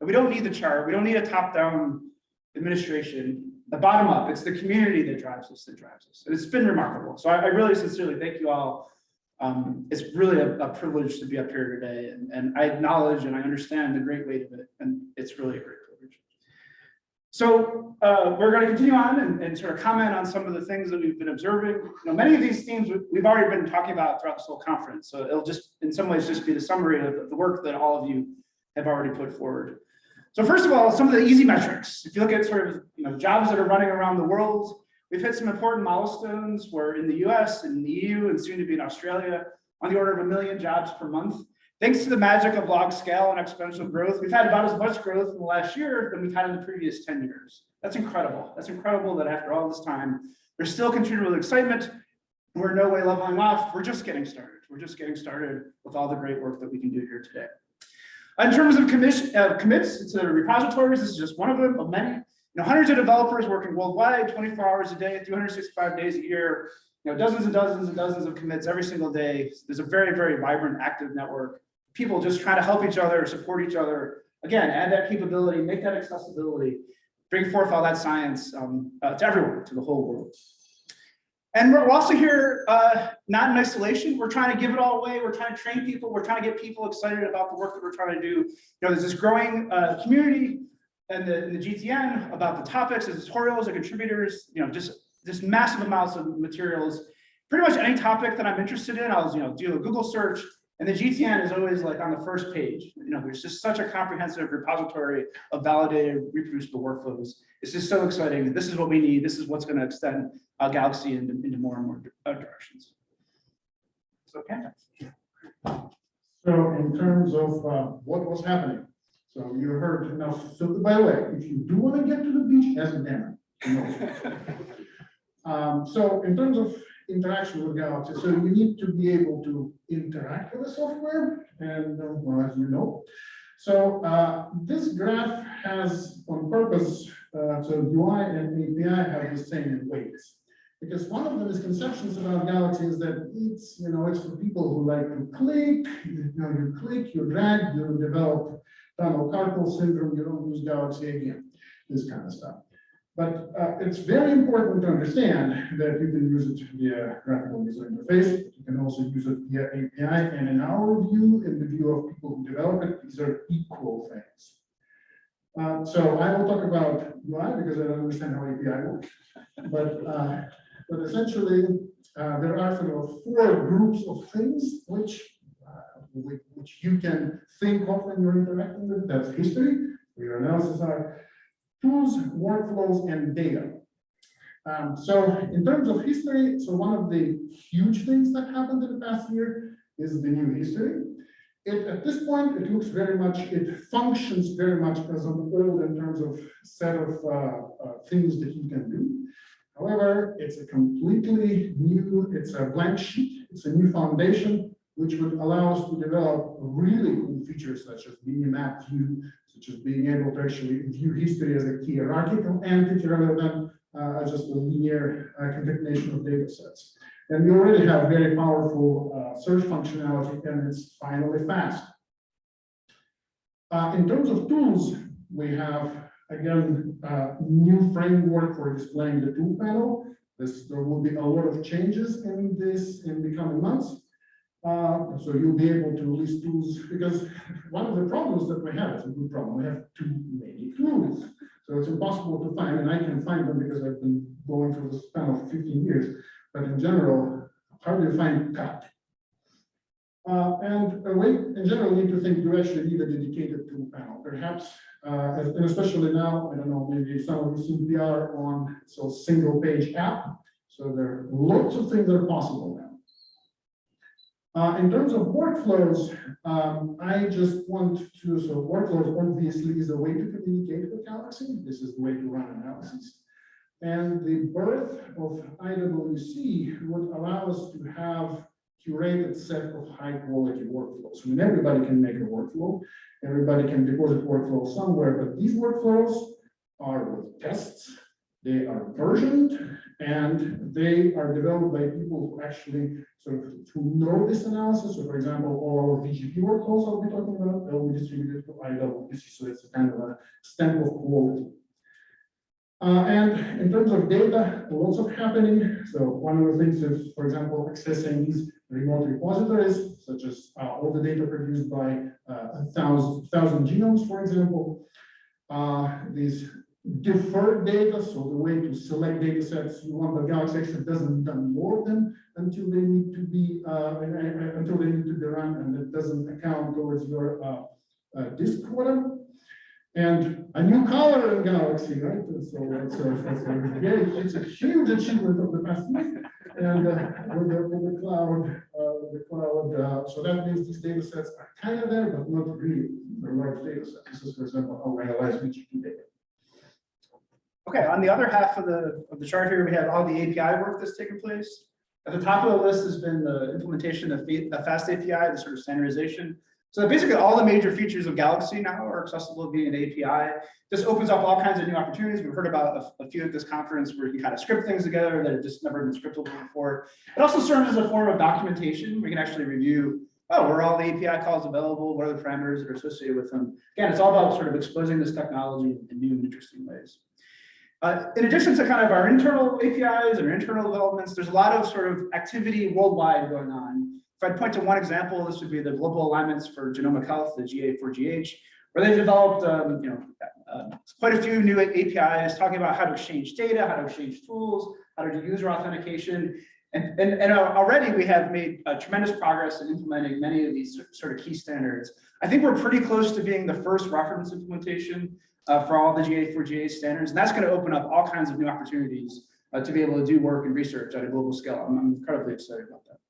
And we don't need the chart. We don't need a top-down administration. The bottom up, it's the community that drives us, that drives us. And it's been remarkable. So I, I really sincerely thank you all. Um, it's really a, a privilege to be up here today and, and I acknowledge and I understand the great weight of it. And it's really a great. So uh, we're going to continue on and, and sort of comment on some of the things that we've been observing. You know, many of these themes we- we've already been talking about throughout this whole conference. So it'll just, in some ways, just be the summary of the work that all of you have already put forward. So first of all, some of the easy metrics. If you look at sort of, you know, jobs that are running around the world, we've hit some important milestones We're in the US and the EU and soon to be in Australia, on the order of a million jobs per month. Thanks to the magic of log scale and exponential growth, we've had about as much growth in the last year than we've had in the previous 10 years. That's incredible. That's incredible that after all this time, there's still continual excitement. We're no way leveling off. We're just getting started. We're just getting started with all the great work that we can do here today. In terms of uh, commits to repositories, this is just one of them, of many. You know, hundreds of developers working worldwide, 24 hours a day, 365 days a year. You know, dozens and dozens and dozens of commits every single day. There's a very, very vibrant, active network. People just trying to help each other, support each other. Again, add that capability, make that accessibility, bring forth all that science um, uh, to everyone, to the whole world. And we're also here, uh, not in isolation. We're trying to give it all away. We're trying to train people. We're trying to get people excited about the work that we're trying to do. You know, there's this growing uh, community and the, the GTN about the topics, the tutorials, the contributors, you know, just just massive amounts of materials. Pretty much any topic that I'm interested in, I'll you know do a Google search, and the GTN is always like on the first page. You know, there's just such a comprehensive repository of validated, reproducible workflows. It's just so exciting. This is what we need. This is what's going to extend uh, Galaxy into, into more and more uh, directions. So. So in terms of uh, what was happening, so you heard, now, so by the way, if you do want to get to the beach, ask Dan. he knows. (laughs) Um, So in terms of interaction with Galaxy, so you need to be able to interact with the software, and well, as you know. So uh, this graph has on purpose, uh, so UI and API have the same weights. Because one of the misconceptions about Galaxy is that it's, you know, it's for people who like to click, you know, you click, you drag, you develop tunnel carpal syndrome, you don't use Galaxy again, this kind of stuff. But uh, it's very important to understand that you can use it via graphical user interface. You can also use it via API. And in our view, in the view of people who develop it, these are equal things. Uh, so I will talk about UI because I don't understand how API works. But, uh, but essentially, uh, there are sort of four groups of things which, uh, which, you can think of when you're interacting with. That's history, your analysis are, tools, workflows, and data. Um, so in terms of history, so one of the huge things that happened in the past year is the new history. It, at this point, it looks very much, it functions very much as an old in terms of set of uh, uh, things that you can do. However, it's a completely new, it's a blank sheet, it's a new foundation, which would allow us to develop really cool features such as mini map view, such as being able to actually view history as a hierarchical entity rather than uh, just a linear uh, concatenation of data sets. And we already have very powerful uh, search functionality and it's finally fast. Uh, in terms of tools, we have, again, uh, new framework for displaying the tool panel. This, there will be a lot of changes in this in the coming months. Uh, so you'll be able to release tools because one of the problems that we have is a good problem. We have too many tools. So it's impossible to find, and I can find them because I've been going through this panel for 15 years. But in general, how do you find cut? Uh, and uh, we, in general, need to think you actually need a dedicated tool panel. Perhaps, uh, and especially now, I don't know, maybe some of you seen PR on so single page app. So there are lots of things that are possible. Uh, in terms of workflows, um, I just want to, so workflows obviously is a way to communicate with Galaxy. This is the way to run analysis. And the birth of IWC would allow us to have curated set of high quality workflows. I mean, everybody can make a workflow, everybody can deposit workflow somewhere, but these workflows are with tests, they are versioned, and they are developed by people who actually sort of who know this analysis. So for example, all our VGP workflows I'll be talking about, they'll be distributed to IWC, so it's a kind of a stamp of quality. Uh, and in terms of data, lots of happening. So one of the things is, for example, accessing these remote repositories, such as uh, all the data produced by uh, a thousand, thousand genomes, for example. Uh, these deferred data, so the way to select data sets you want, the Galaxy X doesn't unload them until they need to be, uh, until they need to be run, and it doesn't account towards your uh, uh, disk quota. And a new color in Galaxy, right? So it's a, huge achievement of the past year. And with the, with the cloud, uh, the cloud, uh, so that means these data sets are kind of there, but not really. They're large data sets. This is, for example, how we analyze VGP data. Okay, on the other half of the, of the chart here, we have all the API work that's taken place. At the top of the list has been the implementation of Fa- Fast API, the sort of standardization. So basically, all the major features of Galaxy now are accessible via an API. This opens up all kinds of new opportunities. We've heard about a, a few at this conference where you can kind of script things together that have just never been scriptable before. It also serves as a form of documentation. We can actually review, oh, where all the API calls available? What are the parameters that are associated with them? Again, it's all about sort of exposing this technology in new and interesting ways. Uh, in addition to kind of our internal APIs and internal developments, there's a lot of sort of activity worldwide going on. If I point to one example, this would be the global alliance for genomic health, the GA4GH, where they've developed, um, you know, uh, quite a few new APIs talking about how to exchange data, how to exchange tools, how to do user authentication. And, and, and already we have made uh, tremendous progress in implementing many of these sort of key standards. I think we're pretty close to being the first reference implementation uh, for all the GA4GH standards. And that's going to open up all kinds of new opportunities uh, to be able to do work and research at a global scale. I'm, I'm incredibly excited about that.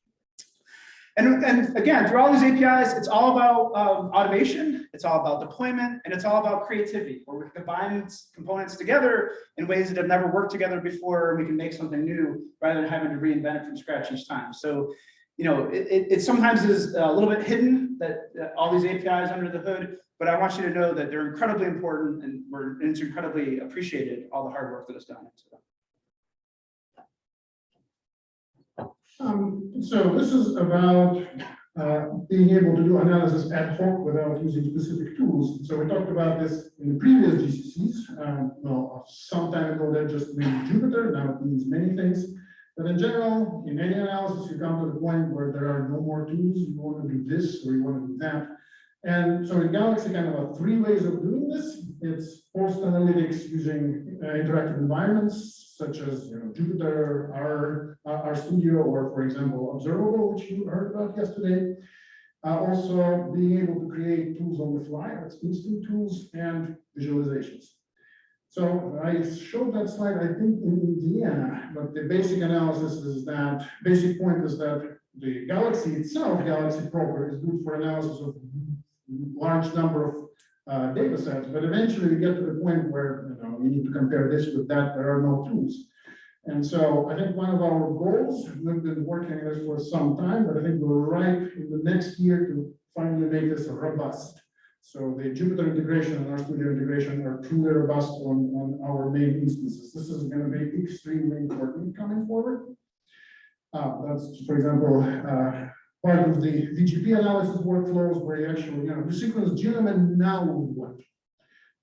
And, and again, through all these APIs, it's all about um, automation, it's all about deployment, and it's all about creativity, where we combine components together in ways that have never worked together before, we can make something new rather than having to reinvent it from scratch each time. So, you know, it, it, it sometimes is a little bit hidden that, that all these APIs under the hood, but I want you to know that they're incredibly important and we're, and it's incredibly appreciated, all the hard work that is done into them. Um, so this is about uh, being able to do analysis ad hoc without using specific tools. So we talked about this in the previous GCCs. Um, well, some time ago that just meant Jupyter, now it means many things. But in general, in any analysis, you come to the point where there are no more tools. You want to do this or you want to do that. And so in Galaxy, kind of a three ways of doing this. It's post analytics using uh, interactive environments such as you know, Jupyter, our, uh, RStudio, or for example, Observable, which you heard about yesterday. Uh, also being able to create tools on the fly, that's instant tools and visualizations. So I showed that slide, I think in Indiana, but the basic analysis is that, basic point is that the Galaxy itself, Galaxy proper, is good for analysis of large number of uh, data sets, but eventually we get to the point where you know we need to compare this with that. There are no tools, and so I think one of our goals we've been working on this for some time, but I think we're right in the next year to finally make this robust. So the Jupyter integration and RStudio integration are truly robust on, on our main instances. This is going to be extremely important coming forward. Uh, that's, for example, uh, part of the VGP analysis workflows where you actually, you know, you sequence genome and now what?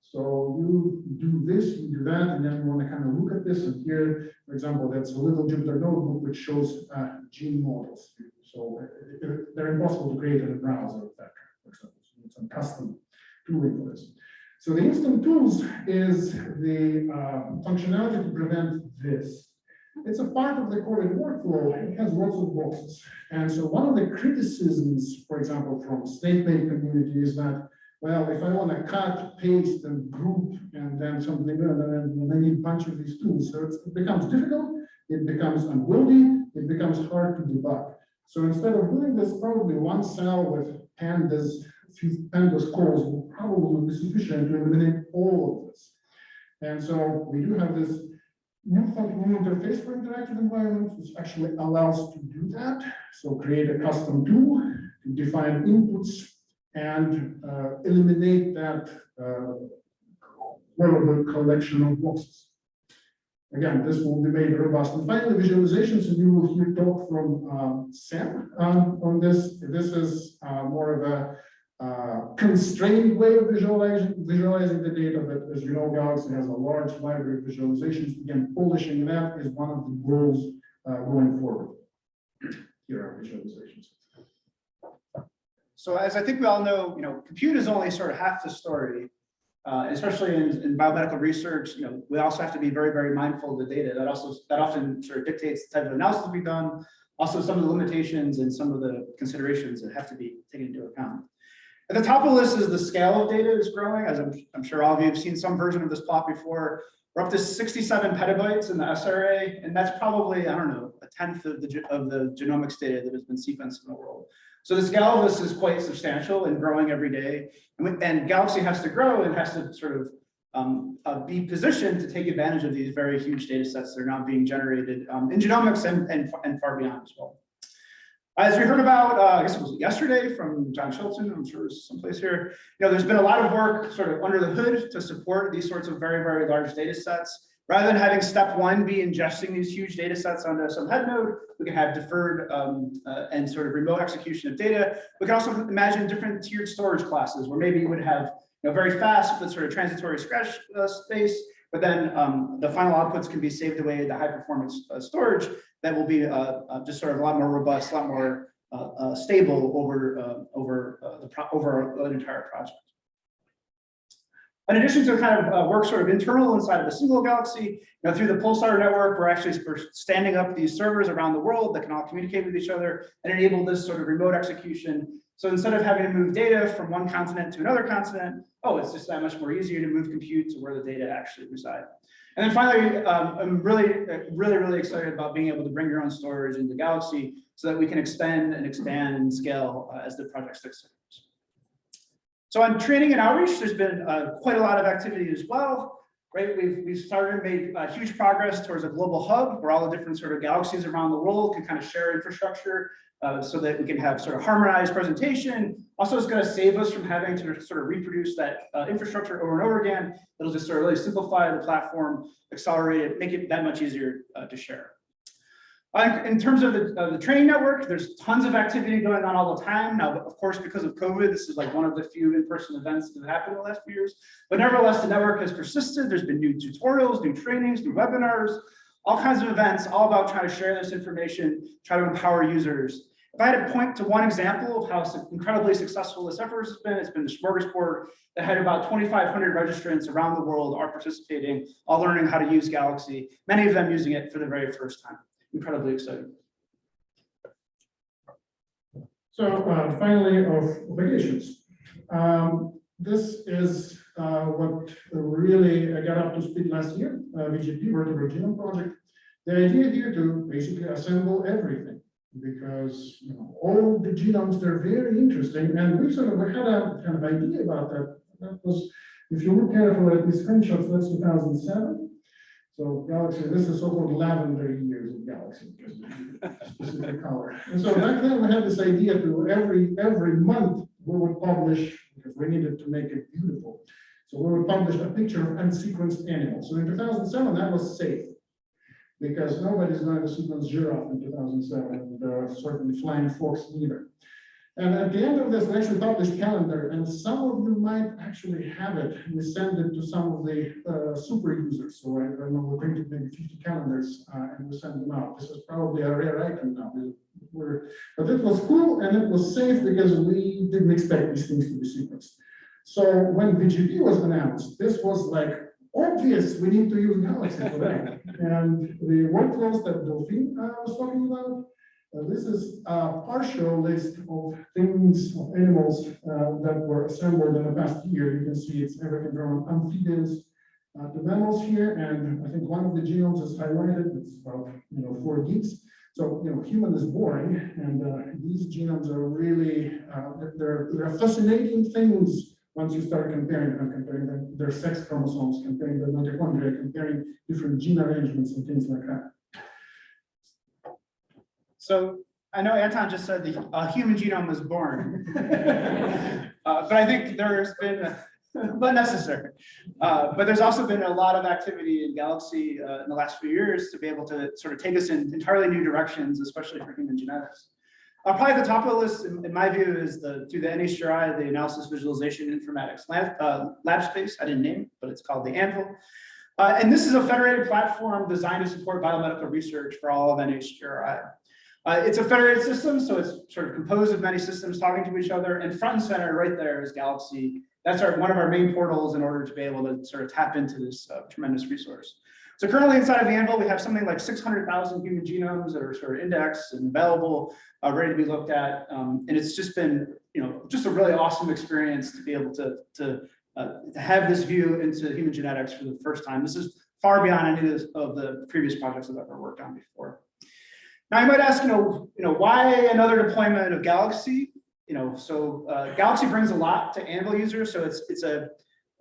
So you do this, you do that, and then you want to kind of look at this. And here, for example, that's a little Jupyter notebook which shows uh, gene models. So uh, they're impossible to create in a browser, that, for example. So it's some custom tooling for this. So the instant tools is the uh, functionality to prevent this. It's a part of the coding workflow. It has lots of boxes. And so one of the criticisms, for example, from Snakemake community is that, well, if I want to cut, paste, and group, and then something, and then I need a bunch of these tools. So it becomes difficult, it becomes unwieldy, it becomes hard to debug. So instead of doing this, probably one cell with pandas, few pandas calls will probably be sufficient to eliminate all of this. And so we do have this new functional interface for interactive environments, which actually allows to do that. So create a custom tool to define inputs and uh, eliminate that uh, wearable collection of boxes. Again, this will be made robust. And finally, visualizations, and you will hear talk from um, Sam um, on this. This is uh, more of a uh, constrained way of visualizing, visualizing the data, but as you know, Galaxy has a large library of visualizations. Again, polishing that is one of the goals uh, going forward. Here are visualizations. So as I think we all know, you know, compute is only sort of half the story. Uh, especially in, in biomedical research, you know, we also have to be very, very mindful of the data. That also, that often sort of dictates the type of analysis to be done. Also, some of the limitations and some of the considerations that have to be taken into account. At the top of the list is the scale of data is growing, as I'm, I'm sure all of you have seen some version of this plot before. We're up to 67 petabytes in the SRA, and that's probably, I don't know, a tenth of the, of the genomics data that has been sequenced in the world. So the scale of this is quite substantial and growing every day. And, with- and Galaxy has to grow and has to sort of um, uh, be positioned to take advantage of these very huge data sets that are now being generated um, in genomics and, and, and far beyond as well. As we heard about, uh, I guess it was yesterday from John Chilton, I'm sure it's someplace here, you know, there's been a lot of work sort of under the hood to support these sorts of very, very large data sets. Rather than having step one be ingesting these huge data sets onto some head node, we can have deferred um, uh, and sort of remote execution of data. We can also imagine different tiered storage classes where maybe you would have you know, very fast but sort of transitory scratch uh, space, but then um, the final outputs can be saved away into high performance uh, storage that will be uh, uh, just sort of a lot more robust, a lot more uh, stable over over the over an entire project. In addition to kind of uh, work sort of internal inside of a single galaxy, you know, through the Pulsar network, we're actually standing up these servers around the world that can all communicate with each other and enable this sort of remote execution. So instead of having to move data from one continent to another continent, oh, it's just that much more easier to move compute to where the data actually reside. And then finally, um, I'm really, really, really excited about being able to bring your own storage into Galaxy so that we can expand and expand and scale uh, as the project sticks. So on training and outreach, there's been uh, quite a lot of activity as well, right? We've, we've started made uh, huge progress towards a global hub where all the different sort of galaxies around the world can kind of share infrastructure uh, so that we can have sort of harmonized presentation. Also, it's going to save us from having to sort of reproduce that uh, infrastructure over and over again. It'll just sort of really simplify the platform, accelerate it, make it that much easier uh, to share. In terms of the, uh, the training network, there's tons of activity going on all the time. Now, of course, because of COVID, this is like one of the few in-person events that have happened in the last few years. But nevertheless, the network has persisted. There's been new tutorials, new trainings, new webinars, all kinds of events, all about trying to share this information, try to empower users. If I had to point to one example of how incredibly successful this effort has been, it's been the Smorgasbord that had about 2,500 registrants around the world are participating, all learning how to use Galaxy, many of them using it for the very first time. Incredibly exciting. So uh, finally, of obligations. Um, This is uh, what really I got up to speed last year, uh, VGP, Vertebrate Genome Project. The idea here to basically assemble everything because you know, all the genomes, they're very interesting. And we sort of had a kind of idea about that. That was, if you look carefully at these screenshots, that's 2007. So Galaxy, this is so-called lavender years Galaxy, specific color. And so back then we had this idea to every, every month we would publish, because we needed to make it beautiful. So we would publish a picture of unsequenced animals. So in 2007, that was safe. Because nobody's going to sequence giraffe in 2007, and uh, certainly flying fox neither. And at the end of this, we actually published calendar, and some of you might actually have it. We send it to some of the uh, super users. So I don't know, we printed maybe 50 calendars uh, and we send them out. This is probably a rare item now. We- We're, but it was cool and it was safe because we didn't expect these things to be sequenced. So when VGP was announced, this was like obvious, we need to use Galaxy for that. (laughs) And the workflows that Delphine uh, was talking about, uh, this is a partial list of things, of animals uh, that were assembled in the past year. You can see it's everything from amphibians uh, to mammals here. And I think one of the genomes is highlighted. It's about, you know, four gigs. So, you know, human is boring and uh, these genomes are really, uh, they're, they're fascinating things once you start comparing them, comparing them, their sex chromosomes, comparing the mitochondria, comparing different gene arrangements and things like that. So I know Anton just said the uh, human genome was born. (laughs) Uh, But I think there's been, (laughs) but necessary. Uh, But there's also been a lot of activity in Galaxy uh, in the last few years to be able to sort of take us in entirely new directions, especially for human genetics. Uh, Probably at the top of the list, in in my view, is the, through the NHGRI, the Analysis Visualization Informatics Lab, uh, lab space, I didn't name it, but it's called the Anvil. Uh, And this is a federated platform designed to support biomedical research for all of NHGRI. Uh, it's a federated system, so it's sort of composed of many systems talking to each other, and front and center right there is Galaxy. That's our, one of our main portals in order to be able to sort of tap into this uh, tremendous resource. So currently inside of Anvil, we have something like six hundred thousand human genomes that are sort of indexed and available, uh, ready to be looked at. Um, and it's just been, you know, just a really awesome experience to be able to, to, uh, to have this view into human genetics for the first time. This is far beyond any of the previous projects I've ever worked on before. Now, you might ask, you know, you know, why another deployment of Galaxy? You know, so uh, Galaxy brings a lot to Anvil users, so it's it's a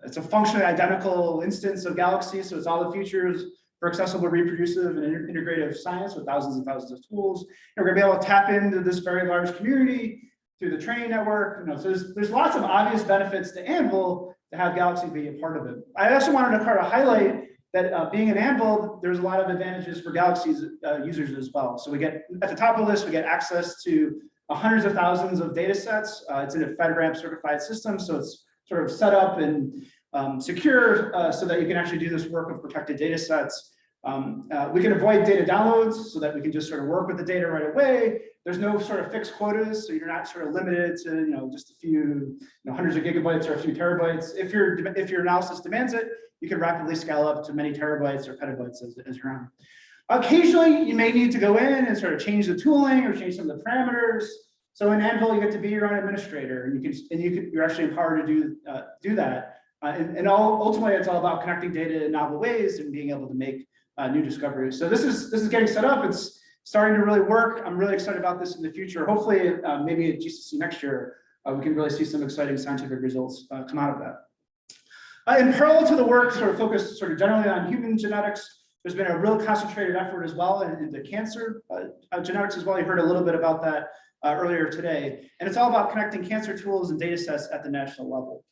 it's a functionally identical instance of Galaxy, so it's all the features for accessible, reproducive, and integrative science with thousands and thousands of tools. And we're gonna be able to tap into this very large community through the training network. You know, so there's there's lots of obvious benefits to Anvil to have Galaxy be a part of it. I also wanted to kind of highlight that uh, being an Anvil, there's a lot of advantages for Galaxy's uh, users as well. So we get, at the top of the list, we get access to hundreds of thousands of data sets. Uh, It's in a FedRAMP certified system, so it's sort of set up and um, secure uh, so that you can actually do this work of protected data sets. Um, uh, We can avoid data downloads so that we can just sort of work with the data right away. There's no sort of fixed quotas, so you're not sort of limited to, you know, just a few, you know, hundreds of gigabytes or a few terabytes. If your, if your analysis demands it, you can rapidly scale up to many terabytes or petabytes as, as you're on. Occasionally, you may need to go in and sort of change the tooling or change some of the parameters. So in Anvil, you get to be your own administrator and you can, and you can, you're actually empowered to do, uh, do that. Uh, and, and all, ultimately, it's all about connecting data in novel ways and being able to make, uh, new discoveries. So this is, this is getting set up. It's starting to really work. I'm really excited about this in the future. Hopefully, uh, maybe at GCC next year, uh, we can really see some exciting scientific results, uh, come out of that. Uh, in parallel to the work sort of focused sort of generally on human genetics, there's been a real concentrated effort as well in- into cancer uh, genetics as well. You heard a little bit about that earlier today. And it's all about connecting cancer tools and data sets at the national level.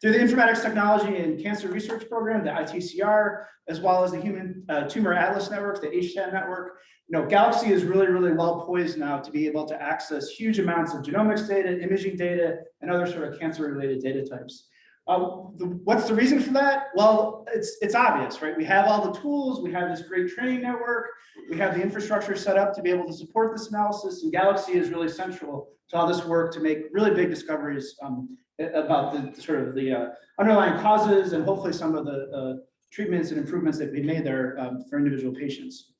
Through the Informatics Technology and Cancer Research Program, the ITCR, as well as the Human uh, Tumor Atlas Network, the HTAN network, you know, Galaxy is really, really well poised now to be able to access huge amounts of genomics data, imaging data, and other sort of cancer-related data types. Uh, the- What's the reason for that? Well, it's, it's obvious, right? We have all the tools, we have this great training network, we have the infrastructure set up to be able to support this analysis, and Galaxy is really central to all this work to make really big discoveries um, about the sort of the uh, underlying causes and hopefully some of the uh, treatments and improvements that we made there um, for individual patients.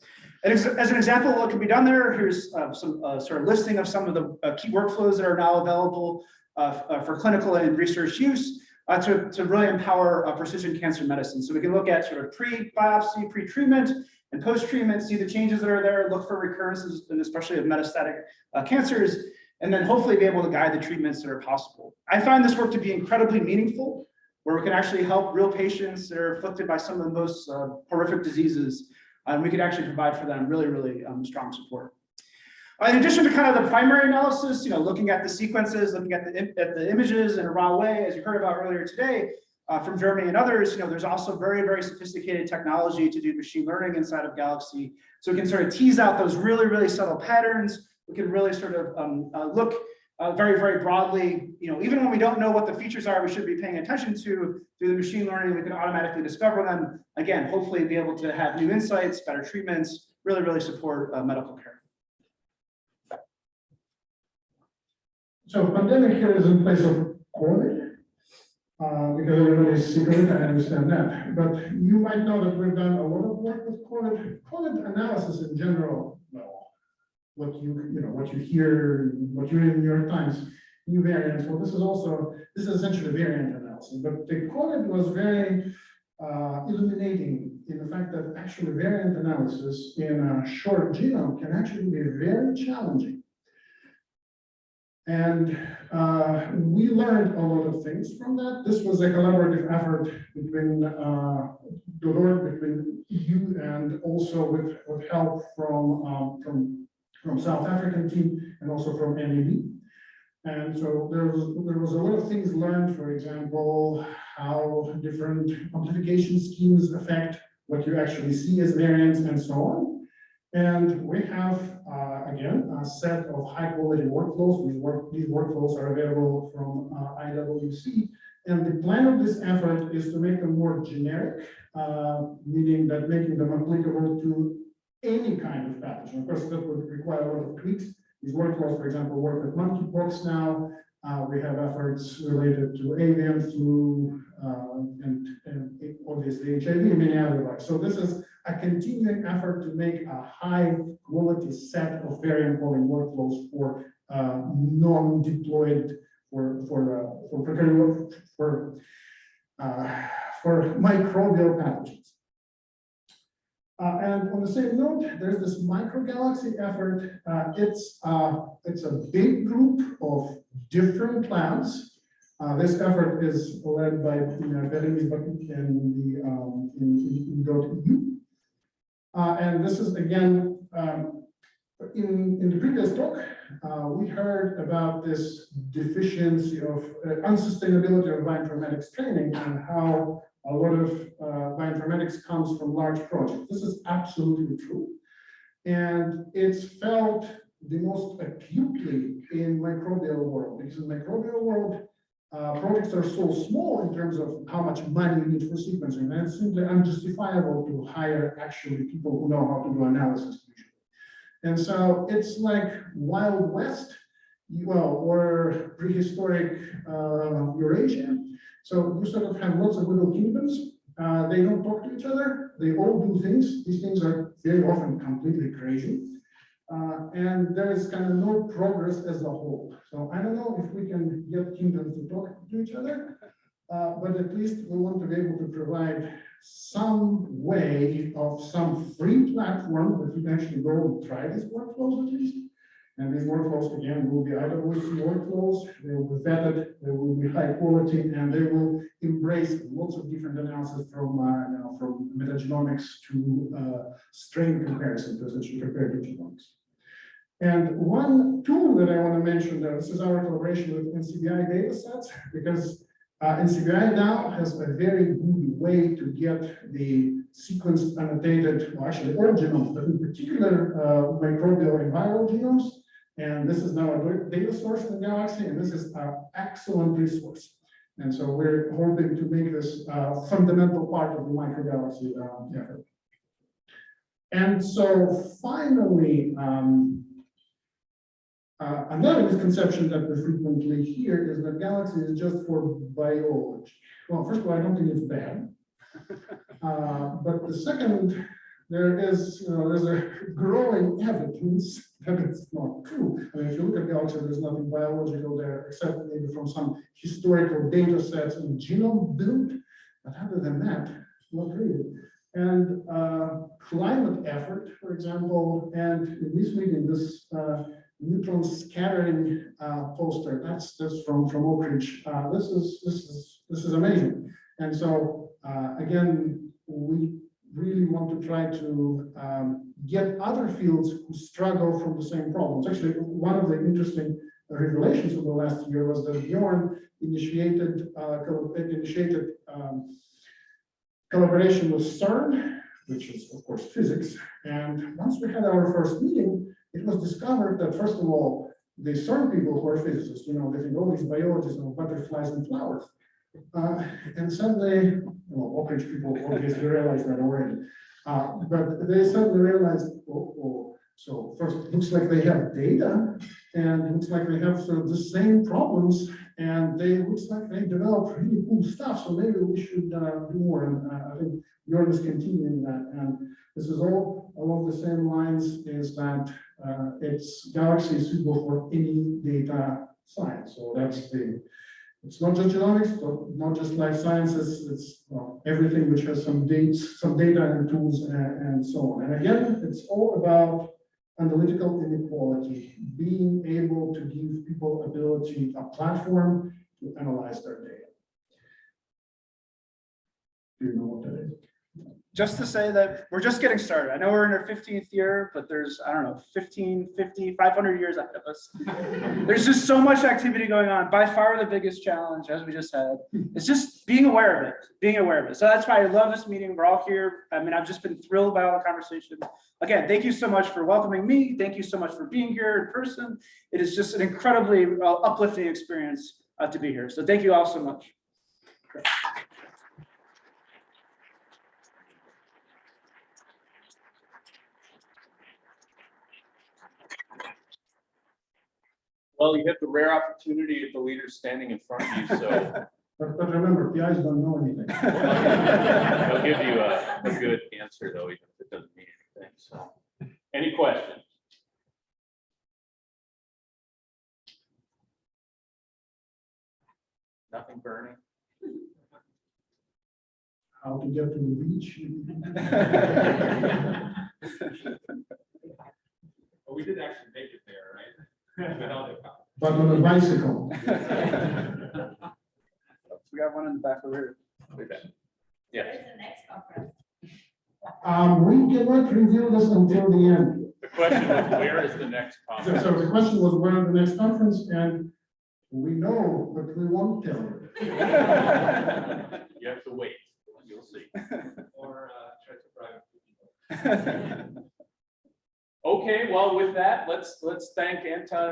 And as, as an example what can be done there, here's uh, some uh, sort of listing of some of the uh, key workflows that are now available uh, for clinical and research use to, to really empower precision cancer medicine. So we can look at sort of pre-biopsy, pre-treatment, and post-treatment, see the changes that are there, look for recurrences, and especially of metastatic cancers, and then hopefully be able to guide the treatments that are possible. I find this work to be incredibly meaningful, where we can actually help real patients that are afflicted by some of the most uh, horrific diseases, and we can actually provide for them really, really um, strong support. Uh, In addition to kind of the primary analysis, you know, looking at the sequences, looking at the, at the images in a raw way, as you heard about earlier today, uh, from Jeremy and others, you know, there's also very, very sophisticated technology to do machine learning inside of Galaxy. So we can sort of tease out those really, really subtle patterns. We can really sort of um, uh, look uh, very, very broadly, you know, even when we don't know what the features are, we should be paying attention to through the machine learning, we can automatically discover them. Again, hopefully be able to have new insights, better treatments, really, really support uh, medical care. So pandemic here is in place of COVID. Uh, because everybody's sick of it, I understand that, but you might know that we've done a lot of work with COVID, COVID analysis in general. What you, you know, what you hear, what you read in the New York Times, new variants, well, this is also, this is essentially variant analysis, but the COVID was very uh, illuminating in the fact that actually variant analysis in a short genome can actually be very challenging. And uh, we learned a lot of things from that. This was a collaborative effort between uh, Deloitte, between you and also with, with help from, um, from, from South African team and also from NEB. And so there was, there was a lot of things learned, for example, how different amplification schemes affect what you actually see as variants and so on. And we have, uh, again, a set of high quality workflows. These work, these workflows are available from uh, IWC. And the plan of this effort is to make them more generic, uh, meaning that making them applicable to any kind of pathogen. Of course, that would require a lot of tweaks. These workflows, for example, work with monkeypox now. Uh, we have efforts related to avian flu, uh, and, and obviously HIV and many other ones. So this is a continuing effort to make a high quality set of variant calling workflows for, uh, non-diploid, for, for, uh, for, for, uh, for microbial pathogens. Uh, and on the same note, there's this microgalaxy effort. Uh, it's, uh, it's a big group of different plants. Uh, this effort is led by, you know, Bérénice Batut in the, um, in, in, Uh, and this is again, um, in, in the previous talk, uh, we heard about this deficiency of unsustainability of bioinformatics training and how a lot of uh, bioinformatics comes from large projects. This is absolutely true. And it's felt the most acutely in microbial world, because in microbial world, uh, projects are so small in terms of how much money you need for sequencing, and it's simply unjustifiable to hire actually people who know how to do analysis. And so it's like Wild West, well, or prehistoric uh, Eurasia. So you sort of have lots of little kingdoms. Uh, they don't talk to each other. They all do things. These things are very often completely crazy. Uh, and there is kind of no progress as a whole. So I don't know if we can get kingdoms to talk to each other, uh, but at least we want to be able to provide some way of some free platform that you can actually go and try these workflows at least. And these workflows, again, will be IWC workflows, they will be vetted, they will be high quality, and they will embrace lots of different analysis from, uh, from metagenomics to uh, strain comparison to essentially the genomics. And one tool that I want to mention, that this is our collaboration with NCBI datasets, because uh, NCBI now has a very good way to get the sequenced annotated, well, actually all genomes, but in particular uh, microbial and viral genomes. And this is now a data source in the Galaxy, and this is an excellent resource. And so we're hoping to make this a fundamental part of the microgalaxy uh, effort. And so finally, um, uh, another misconception that we frequently hear is that galaxy is just for biology. Well, first of all, I don't think it's bad. (laughs) Uh, but the second, there is, you know, there's a growing evidence that it's not true. I mean, if you look at the galaxy, there's nothing biological there except maybe from some historical data sets and genome build. But other than that, not really. And uh, climate effort, for example, and in this meeting, this uh, neutron scattering uh, poster. That's that's from from Oak Ridge. Uh, this is this is this is amazing. And so uh, again, we really want to try to um, get other fields who struggle from the same problems. Actually, one of the interesting revelations of the last year was that Bjorn initiated uh, initiated um, collaboration with CERN, which is of course physics. And once we had our first meeting, it was discovered that first of all, the CERN people who are physicists, you know, they think all these biologists know butterflies and flowers. Uh, and suddenly, well, Oak Ridge people obviously realized that already. Uh, but they suddenly realized, oh, oh, so first, looks like they have data, and it looks like they have sort of the same problems, and they looks like they developed really cool stuff. So maybe we should uh, do more. And uh, I think Bjorn is continuing that. And this is all along the same lines is that uh, it's Galaxy is suitable for any data science. So that's the, it's not just genomics, but not just life sciences, it's well, everything which has some dates, some data and tools and, and so on. And again, it's all about analytical inequality, being able to give people ability, a platform to analyze their data. Do you know what? Just to say that we're just getting started. I know we're in our fifteenth year, but there's, I don't know, 15, 50, 500 years ahead of us. (laughs) There's just so much activity going on. By far the biggest challenge, as we just had, is just being aware of it, being aware of it. So that's why I love this meeting. We're all here. I mean, I've just been thrilled by all the conversation. Again, thank you so much for welcoming me. Thank you so much for being here in person. It is just an incredibly uh, uplifting experience uh, to be here. So thank you all so much. Well, you have the rare opportunity of the leader standing in front of you, so (laughs) But, but remember, the eyes don't know anything. I'll give you a, a good answer though, even if it doesn't mean anything, so. Any questions? Nothing burning? How to get to the beach. But we did actually make it there, right? Without a car. But on a bicycle. We got one in the back over here. Yes, Um, we cannot review this until the end. the question was, where is the next conference? so the question was where the next conference and we know, but we won't tell you. You have to wait, you'll see. Or, uh, try to private. (laughs) Okay, well, with that, let's, let's thank Anton